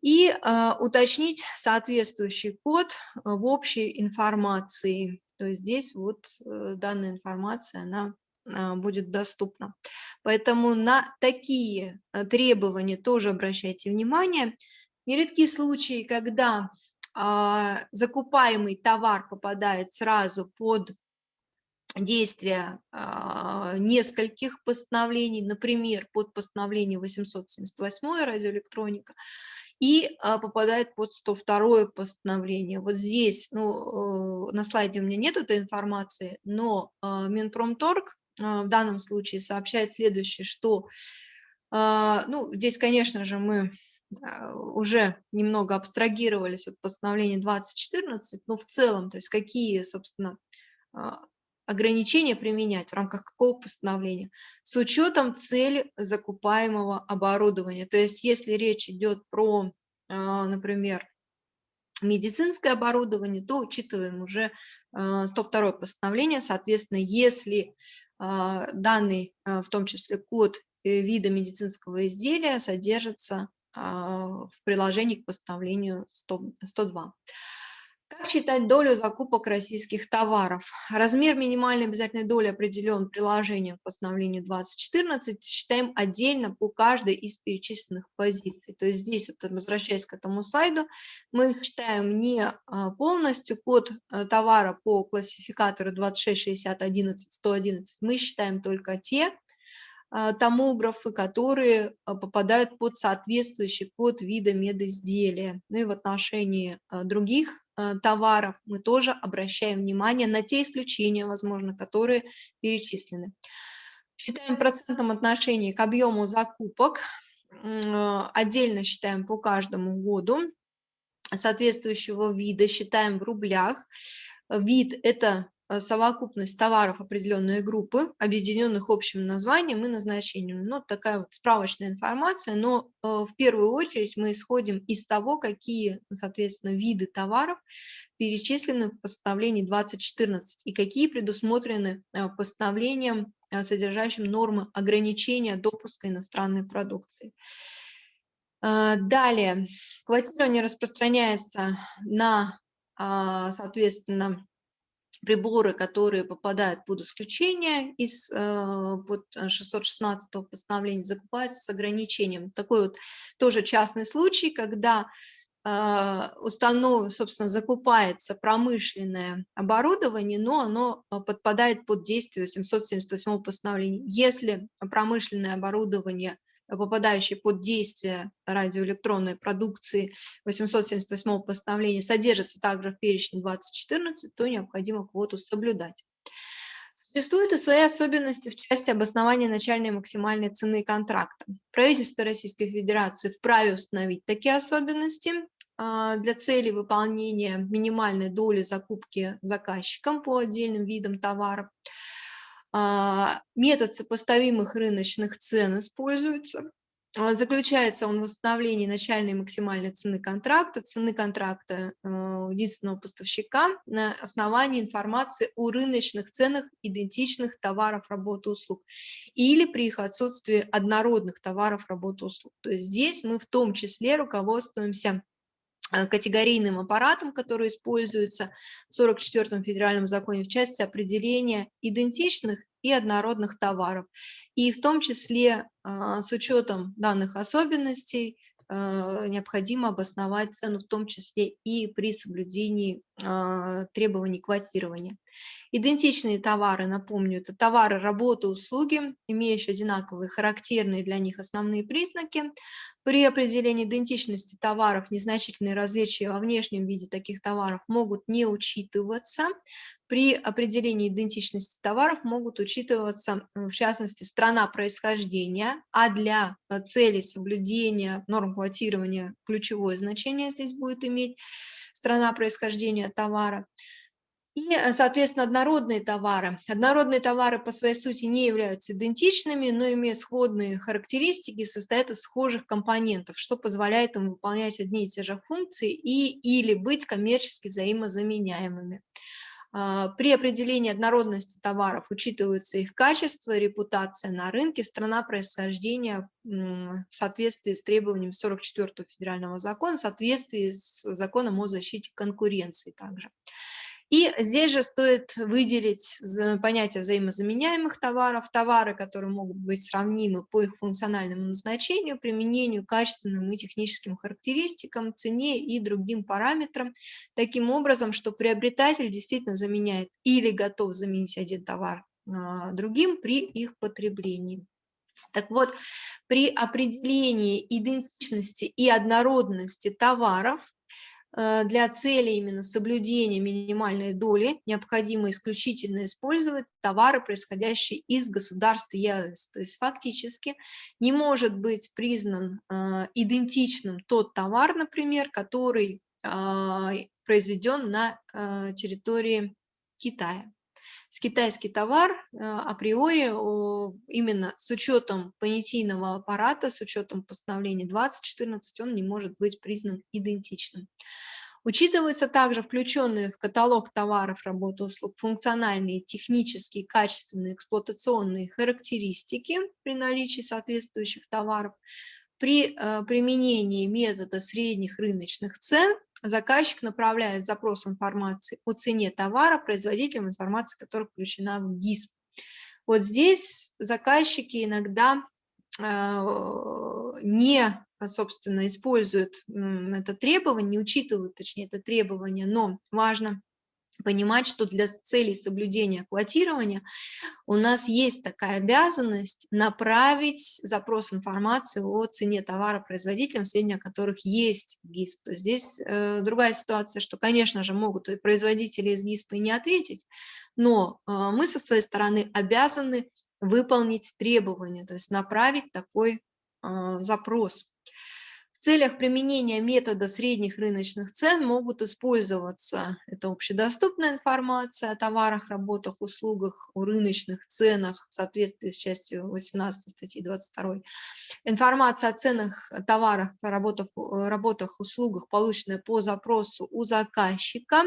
и э, уточнить соответствующий код в общей информации. То есть здесь вот э, данная информация, она будет доступна. Поэтому на такие э, требования тоже обращайте внимание. Нередки случаи, когда а, закупаемый товар попадает сразу под действие а, нескольких постановлений, например, под постановление 878 радиоэлектроника, и а, попадает под 102 постановление. Вот здесь, ну, э, на слайде у меня нет этой информации, но а, Минпромторг а, в данном случае сообщает следующее, что, а, ну, здесь, конечно же, мы а, уже немного абстрагировались от постановления 2014, но в целом, то есть какие, собственно, а, ограничения применять, в рамках какого постановления, с учетом цели закупаемого оборудования. То есть если речь идет про, а, например, медицинское оборудование, то учитываем уже 102 постановление. Соответственно, если данный, в том числе код э, вида медицинского изделия, содержится в приложении к постановлению 100, 102. Как считать долю закупок российских товаров? Размер минимальной обязательной доли определен приложением к постановлению 2014. Считаем отдельно по каждой из перечисленных позиций. То есть здесь, вот, возвращаясь к этому слайду, мы считаем не а, полностью код э, товара по классификатору 266011-111, мы считаем только те а, томографы, которые а, попадают под соответствующий код вида медизделия. Ну и в отношении других товаров мы тоже обращаем внимание на те исключения, возможно, которые перечислены. Считаем процентом отношении к объему закупок, отдельно считаем по каждому году, соответствующего вида считаем в рублях. Вид – это Э, совокупность товаров определенной группы, объединенных общим названием и назначением. Ну, такая вот справочная информация, но э, в первую очередь мы исходим из того, какие, соответственно, виды товаров перечислены в постановлении 2014 и какие предусмотрены э, постановлением, содержащим нормы ограничения допуска иностранной продукции. Далее, квотирование распространяется на, соответственно, приборы, которые попадают под исключение из э, под 616 постановления, закупаются с ограничением. Такой вот тоже частный случай, когда э, установ, собственно, закупается промышленное оборудование, но оно э, подпадает под действие 778 постановления. Если промышленное оборудование попадающие под действие радиоэлектронной продукции 878 постановления, содержатся также в перечне 2014, то необходимо квоту соблюдать. Существуют и свои особенности в части обоснования начальной и максимальной цены контракта. Правительство Российской Федерации вправе установить такие особенности а, для цели выполнения минимальной доли закупки заказчиком по отдельным видам товаров. А, метод сопоставимых рыночных цен используется. А, заключается он в установлении начальной и максимальной цены контракта, цены контракта э, единственного поставщика на основании информации о рыночных ценах идентичных товаров, работы, услуг или при их отсутствии однородных товаров, работы, услуг. То есть здесь мы в том числе руководствуемся категорийным аппаратом, который используется в 44-м федеральном законе в части определения идентичных и однородных товаров. И в том числе а, с учетом данных особенностей э, необходимо обосновать цену в том числе и при соблюдении требований квотирования. Идентичные товары, напомню, это товары, работы, услуги, имеющие одинаковые характерные для них основные признаки. При определении идентичности товаров незначительные различия во внешнем виде таких товаров могут не учитываться. При определении идентичности товаров могут учитываться, в частности, страна происхождения, а для целей соблюдения норм квотирования ключевое значение здесь будет иметь страна происхождения товара. И, э, соответственно, однородные товары. Однородные товары по своей сути не являются идентичными, но имеют сходные характеристики, состоят из схожих компонентов, что позволяет им выполнять одни и те же функции и или быть коммерчески взаимозаменяемыми. А, при определении однородности товаров учитываются их качество, репутация на рынке, страна происхождения в соответствии с требованиями 44 федерального закона, в соответствии с законом о защите конкуренции также. И здесь же стоит выделить понятие взаимозаменяемых товаров, товары, которые могут быть сравнимы по их функциональному назначению, применению, качественным и техническим характеристикам, цене и другим параметрам, таким образом, что приобретатель действительно заменяет или готов заменить один товар а, другим при их потреблении. Так вот, при определении идентичности и однородности товаров для цели именно соблюдения минимальной доли необходимо исключительно использовать товары, происходящие из государств ЕАЭС. То есть фактически не может быть признан э, идентичным тот товар, например, который а, произведен на территории Китая с китайский товар э, априори именно с учетом понятийного аппарата, с учетом постановления 2014, он не может быть признан идентичным. Учитываются также включенные в каталог товаров, работ услуг функциональные, технические, качественные, эксплуатационные характеристики при наличии соответствующих товаров. При э, применении метода средних рыночных цен заказчик направляет запрос информации о цене товара производителям, информация которая включена в ГИСП. Вот здесь заказчики иногда э, не, собственно, используют это требование, не учитывают, точнее, это требование, но важно понимать, что для целей соблюдения квотирования у нас есть такая обязанность направить запрос информации о цене товара производителям, сведения о которых есть ГИСП. То есть здесь э, другая ситуация, что, конечно же, могут и производители из ГИСПа и не ответить, но э, мы со своей стороны обязаны выполнить требования, то есть направить такой э, запрос целях применения метода средних рыночных цен могут использоваться, это общедоступная информация о товарах, работах, услугах, о рыночных ценах в соответствии с частью 18 статьи 22, информация о ценах товаров, работах, работах услугах, полученная по запросу у заказчика,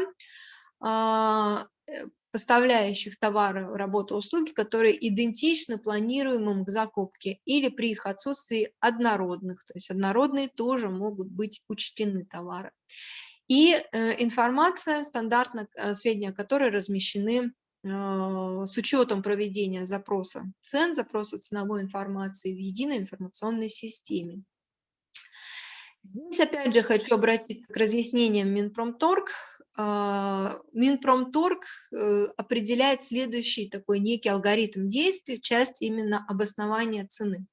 а, э, поставляющих товары, работы, услуги, которые идентичны планируемым к закупке или при их отсутствии однородных. То есть однородные тоже могут быть учтены товары. И э, информация, стандартно э, сведения которой размещены э, с учетом проведения запроса цен, запроса ценовой информации в единой информационной системе. Здесь опять же хочу обратиться к разъяснениям Минпромторг. А, Минпромторг э, определяет следующий такой некий алгоритм действий, часть именно обоснования цены.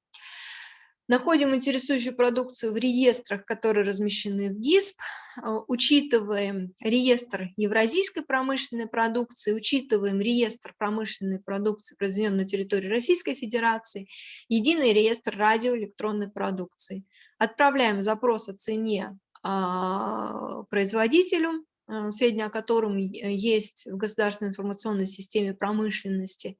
Находим интересующую продукцию в реестрах, которые размещены в ГИСП, а, учитываем реестр евразийской промышленной продукции, учитываем реестр промышленной продукции, произведенной на территории Российской Федерации, единый реестр радиоэлектронной продукции. Отправляем запрос о цене а, производителю, сведения о котором э, есть в государственной информационной системе промышленности.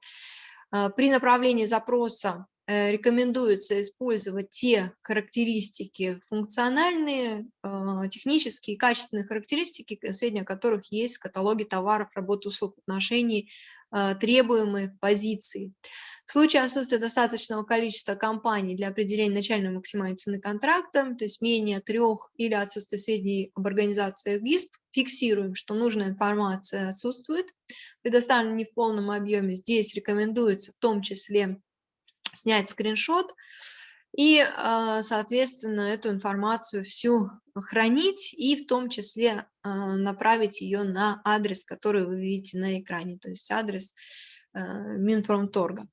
Э, при направлении запроса рекомендуется использовать те характеристики функциональные, технические, качественные характеристики, сведения о которых есть в каталоге товаров, работ, услуг в отношении требуемой позиции. В случае отсутствия достаточного количества компаний для определения начальной максимальной цены контракта, то есть менее трех или отсутствие сведений об организации ГИСП, фиксируем, что нужная информация отсутствует, предоставлена не в полном объеме. Здесь рекомендуется в том числе снять скриншот и, а, соответственно, эту информацию всю хранить и в том числе а, направить ее на адрес, который вы видите на экране, то есть адрес Э, Минпромторга.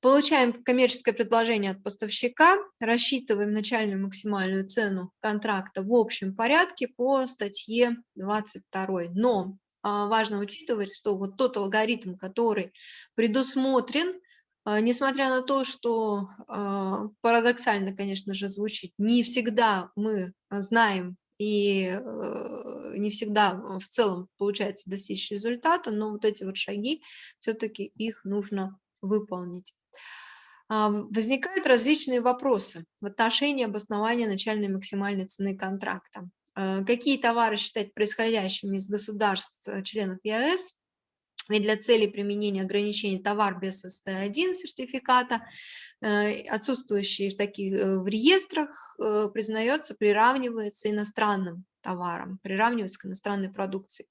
Получаем коммерческое предложение от поставщика, рассчитываем начальную максимальную цену контракта в общем порядке по статье 22. Но а, важно учитывать, что вот тот алгоритм, который предусмотрен, несмотря на то, что а, парадоксально, конечно же, звучит, не всегда мы знаем и э, не всегда в целом получается достичь результата, но вот эти вот шаги, все-таки их нужно выполнить. А, возникают различные вопросы в отношении обоснования начальной максимальной цены контракта. Э, какие товары считать происходящими из государств, э, членов ЕАЭС, ведь для целей применения ограничений товар без СТ1 сертификата, э, отсутствующий в таких э, в реестрах, э, признается, приравнивается иностранным товарам, приравнивается к иностранной продукции.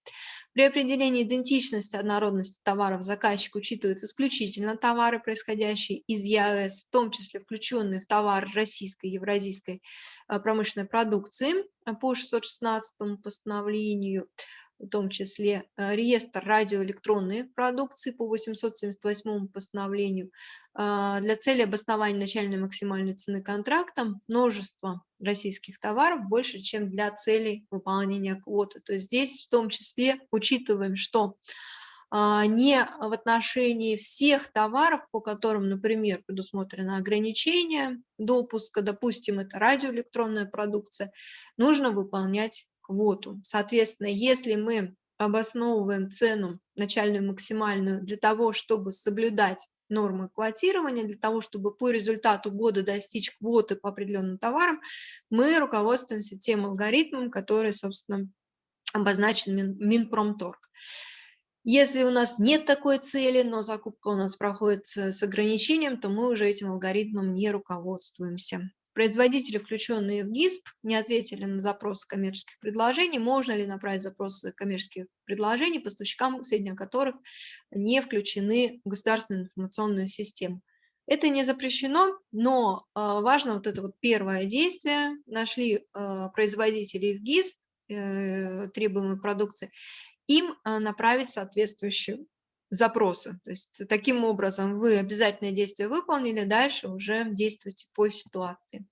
При определении идентичности, однородности товаров заказчик учитывает исключительно товары, происходящие из ЕАЭС, в том числе включенные в товар российской, евразийской промышленной продукции по 616 постановлению. В том числе э, реестр радиоэлектронной продукции по 878 постановлению. А, для цели обоснования начальной максимальной цены контракта множество российских товаров больше, чем для целей выполнения квоты. То есть здесь в том числе учитываем, что а, не в отношении всех товаров, по которым, например, предусмотрено ограничение допуска, допустим, это радиоэлектронная продукция, нужно выполнять квоту. Соответственно, если мы обосновываем цену начальную максимальную для того, чтобы соблюдать нормы квотирования, для того, чтобы по результату года достичь квоты по определенным товарам, мы руководствуемся тем алгоритмом, который, собственно, обозначен Мин, Минпромторг. Если у нас нет такой цели, но закупка у нас проходит с ограничением, то мы уже этим алгоритмом не руководствуемся. Производители, включенные в ГИСП, не ответили на запросы коммерческих предложений. Можно ли направить запросы коммерческих предложений поставщикам, сведения которых не включены в государственную информационную систему? Это не запрещено, но а, важно вот это вот первое действие. Нашли а, производителей в ГИСП, э, требуемой продукции, им а, направить соответствующие запросы. То есть таким образом вы обязательное действие выполнили, дальше уже действуйте по ситуации.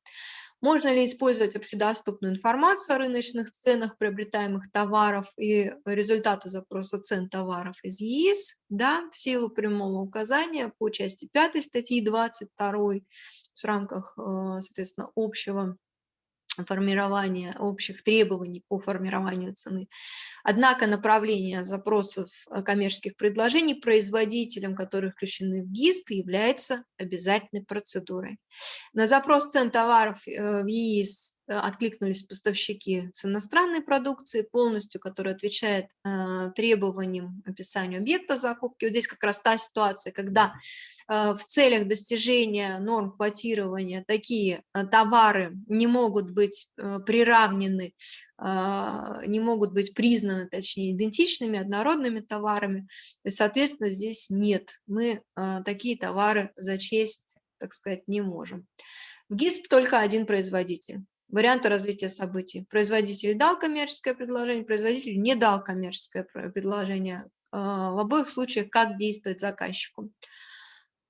Можно ли использовать общедоступную информацию о рыночных ценах приобретаемых товаров и результаты запроса цен товаров из ЕИС? Да, в силу прямого указания по части 5 статьи 22 в рамках, э, соответственно, общего формирования общих требований по формированию цены. Однако направление запросов э, коммерческих предложений производителям, которые включены в ГИСП, является обязательной процедурой. На запрос цен товаров э, в ЕИС откликнулись поставщики с иностранной продукции полностью, которая отвечает требованиям описанию объекта закупки. Вот здесь как раз та ситуация, когда Э, в целях достижения норм квотирования такие э, товары не могут быть э, приравнены, не могут быть признаны, точнее, идентичными, однородными товарами. И, соответственно, здесь нет. Мы такие товары зачесть, так сказать, не можем. В ГИСП только один производитель. Варианты развития событий. Производитель дал коммерческое предложение, производитель не дал коммерческое предложение. В обоих случаях как действовать заказчику.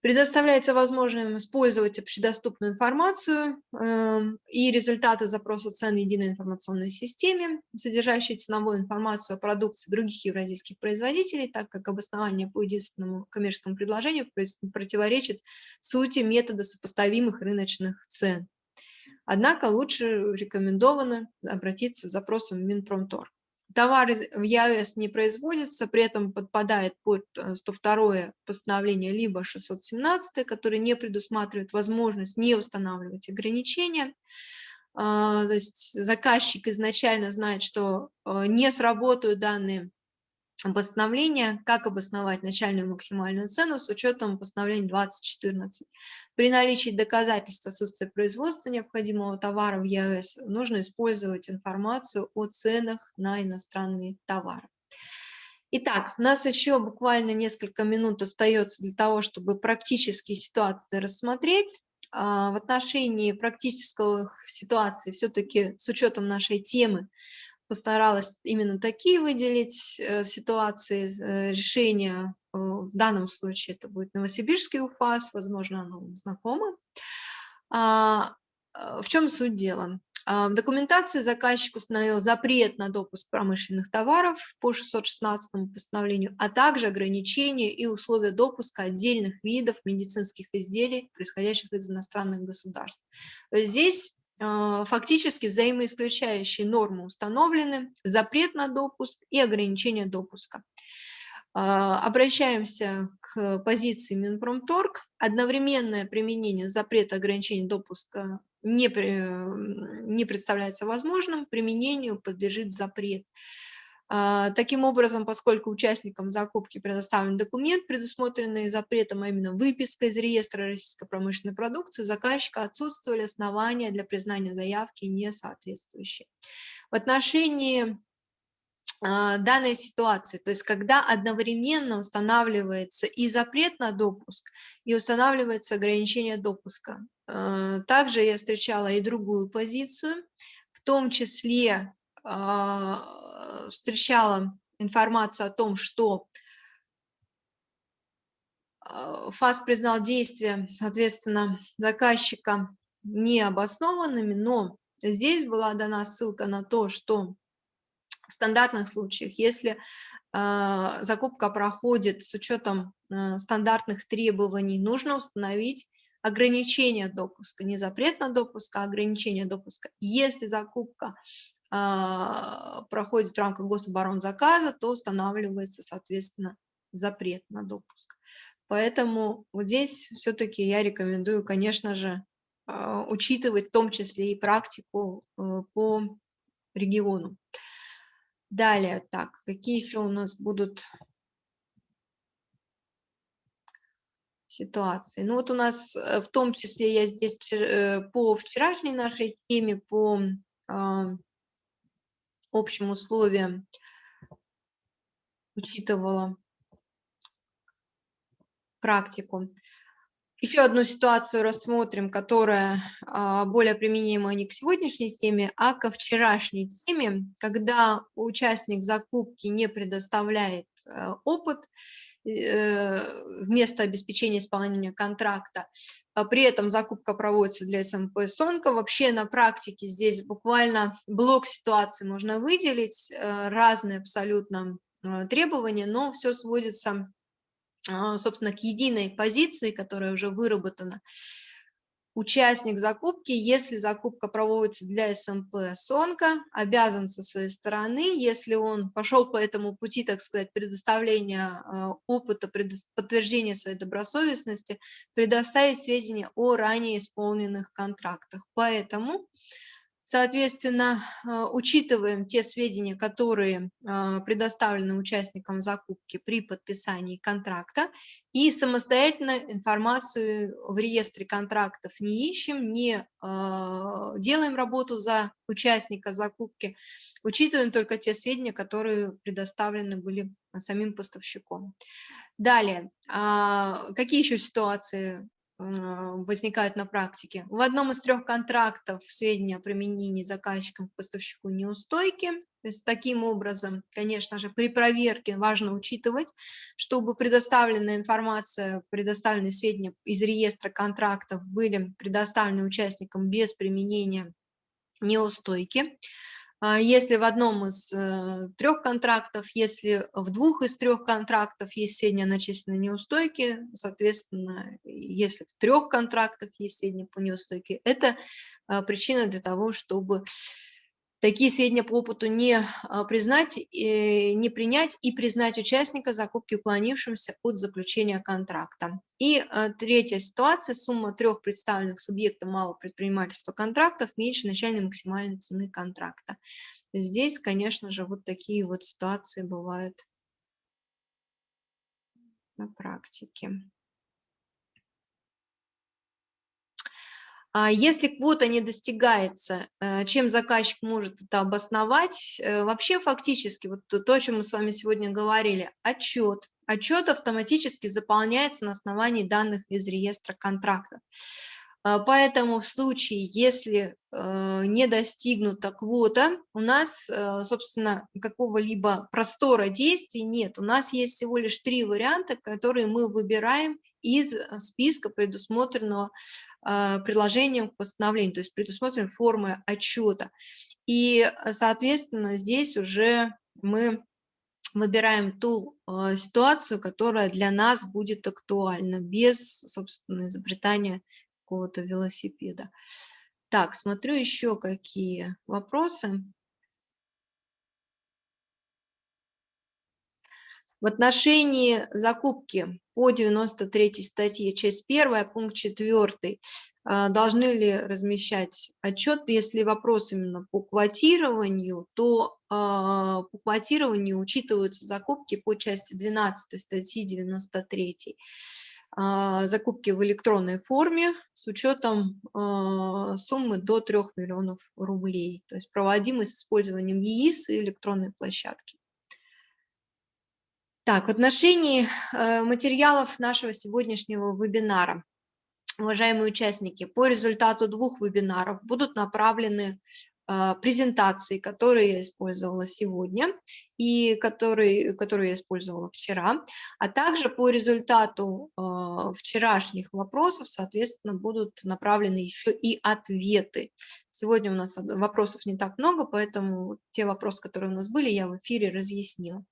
Предоставляется возможность использовать общедоступную информацию э, и результаты запроса цен в единой информационной системе, содержащей ценовую информацию о продукции других евразийских производителей, так как обоснование по единственному коммерческому предложению противоречит сути метода сопоставимых рыночных цен. Однако лучше рекомендовано обратиться с запросом в Минпромторг. Товар в ЕАЭС не производится, при этом подпадает под 102 э, постановление либо 617, которое не предусматривает возможность не устанавливать ограничения. А, то есть заказчик изначально знает, что э, не сработают данные постановления, как обосновать начальную максимальную цену с учетом постановления 2014. При наличии доказательств отсутствия производства необходимого товара в ЕАЭС нужно использовать информацию о ценах на иностранные товары. Итак, у нас еще буквально несколько минут остается для того, чтобы практические ситуации рассмотреть. А, в отношении практических ситуаций все-таки с учетом нашей темы постаралась именно такие выделить э, ситуации э, решения. Э, в данном случае это будет Новосибирский УФАС, возможно, оно вам знакомо. А, в чем суть дела? А, в документации заказчик установил запрет на допуск промышленных товаров по 616 постановлению, а также ограничения и условия допуска отдельных видов медицинских изделий, происходящих из иностранных государств. Здесь фактически взаимоисключающие нормы установлены, запрет на допуск и ограничение допуска. А, обращаемся к позиции Минпромторг. Одновременное применение запрета ограничения допуска не, не представляется возможным, применению подлежит запрет. А, таким образом, поскольку участникам закупки предоставлен документ, предусмотренный запретом, а именно выписка из реестра российской промышленной продукции, у заказчика отсутствовали основания для признания заявки несоответствующей. В отношении а, данной ситуации, то есть когда одновременно устанавливается и запрет на допуск, и устанавливается ограничение допуска. А, также я встречала и другую позицию, в том числе встречала информацию о том, что э, ФАС признал действия, соответственно, заказчика необоснованными, но здесь была дана ссылка на то, что в стандартных случаях, если э, закупка проходит с учетом э, стандартных требований, нужно установить ограничение допуска, не запрет на допуск, а ограничение допуска. Если закупка проходит в гособоронзаказа, то устанавливается, соответственно, запрет на допуск. Поэтому вот здесь все-таки я рекомендую, конечно же, э, учитывать в том числе и практику э, по региону. Далее, так, какие еще у нас будут ситуации? Ну вот у нас э, в том числе я здесь э, по вчерашней нашей теме, по э, общим условиям учитывала практику. Еще одну ситуацию рассмотрим, которая а, более применима не к сегодняшней теме, а ко вчерашней теме, когда участник закупки не предоставляет э, опыт вместо обеспечения исполнения контракта. А при этом закупка проводится для СМП СОНКа. Вообще на практике здесь буквально блок ситуаций можно выделить, э, разные абсолютно требования, но все сводится а, собственно, к единой позиции, которая уже выработана. Участник закупки, если закупка проводится для СМП СОНКа, обязан со своей стороны, если он пошел по этому пути, так сказать, предоставления а, опыта, подтверждения своей добросовестности, предоставить сведения о ранее исполненных контрактах. Поэтому Соответственно, а, учитываем те сведения, которые а, предоставлены участникам закупки при подписании контракта, и самостоятельно информацию в реестре контрактов не ищем, не а, делаем работу за участника закупки, учитываем только те сведения, которые предоставлены были самим поставщиком. Далее, какие еще ситуации возникают на практике. В одном из трех контрактов сведения о применении заказчиком к поставщику неустойки. То есть таким образом, конечно же, при проверке важно учитывать, чтобы предоставленная информация, предоставленные сведения из реестра контрактов были предоставлены участникам без применения неустойки. А, если в одном из э, трех контрактов, если в двух из трех контрактов есть сведения начисленные неустойки, соответственно, если в трех контрактах есть сведения по неустойке, это а, причина для того, чтобы такие сведения по опыту не а, признать, не принять и признать участника закупки уклонившимся от заключения контракта. И а, третья ситуация, сумма трех представленных субъектов малого предпринимательства контрактов меньше начальной максимальной цены контракта. Здесь, конечно же, вот такие вот ситуации бывают на практике. Если квота не достигается, э, чем заказчик может это обосновать? Э, вообще фактически, вот то, о чем мы с вами сегодня говорили, отчет. Отчет автоматически заполняется на основании данных из реестра контрактов. Э, поэтому в случае, если не достигнута квота, у нас, собственно, какого-либо простора действий нет. У нас есть всего лишь три варианта, которые мы выбираем из списка, предусмотренного а, приложением к постановлению, то есть предусмотрены формы отчета. И, а, соответственно, здесь уже мы выбираем ту ситуацию, которая для нас будет актуальна, без, собственно, изобретания какого-то велосипеда. Так, смотрю еще какие вопросы. В отношении закупки по 93 статье, часть 1, пункт 4, а, должны ли размещать отчет, если вопрос именно по квотированию, то а, по квотированию учитываются закупки по части 12 статьи 93 а, закупки в электронной форме с учетом суммы до 3 миллионов рублей, то есть проводимые с использованием ЕИС и электронной площадки. Так, в отношении э, материалов нашего сегодняшнего вебинара, уважаемые участники, по результату двух вебинаров будут направлены а, презентации, которые я использовала сегодня и которые, которые я использовала вчера, а также по результату а, вчерашних вопросов, соответственно, будут направлены еще и ответы. Сегодня у нас вопросов не так много, поэтому те вопросы, которые у нас были, я в эфире разъяснила.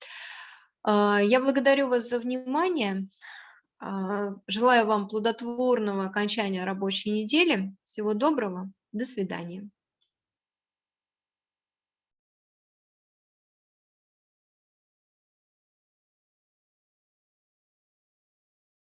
А, я благодарю вас за внимание. Желаю вам плодотворного окончания рабочей недели. Всего доброго. До свидания.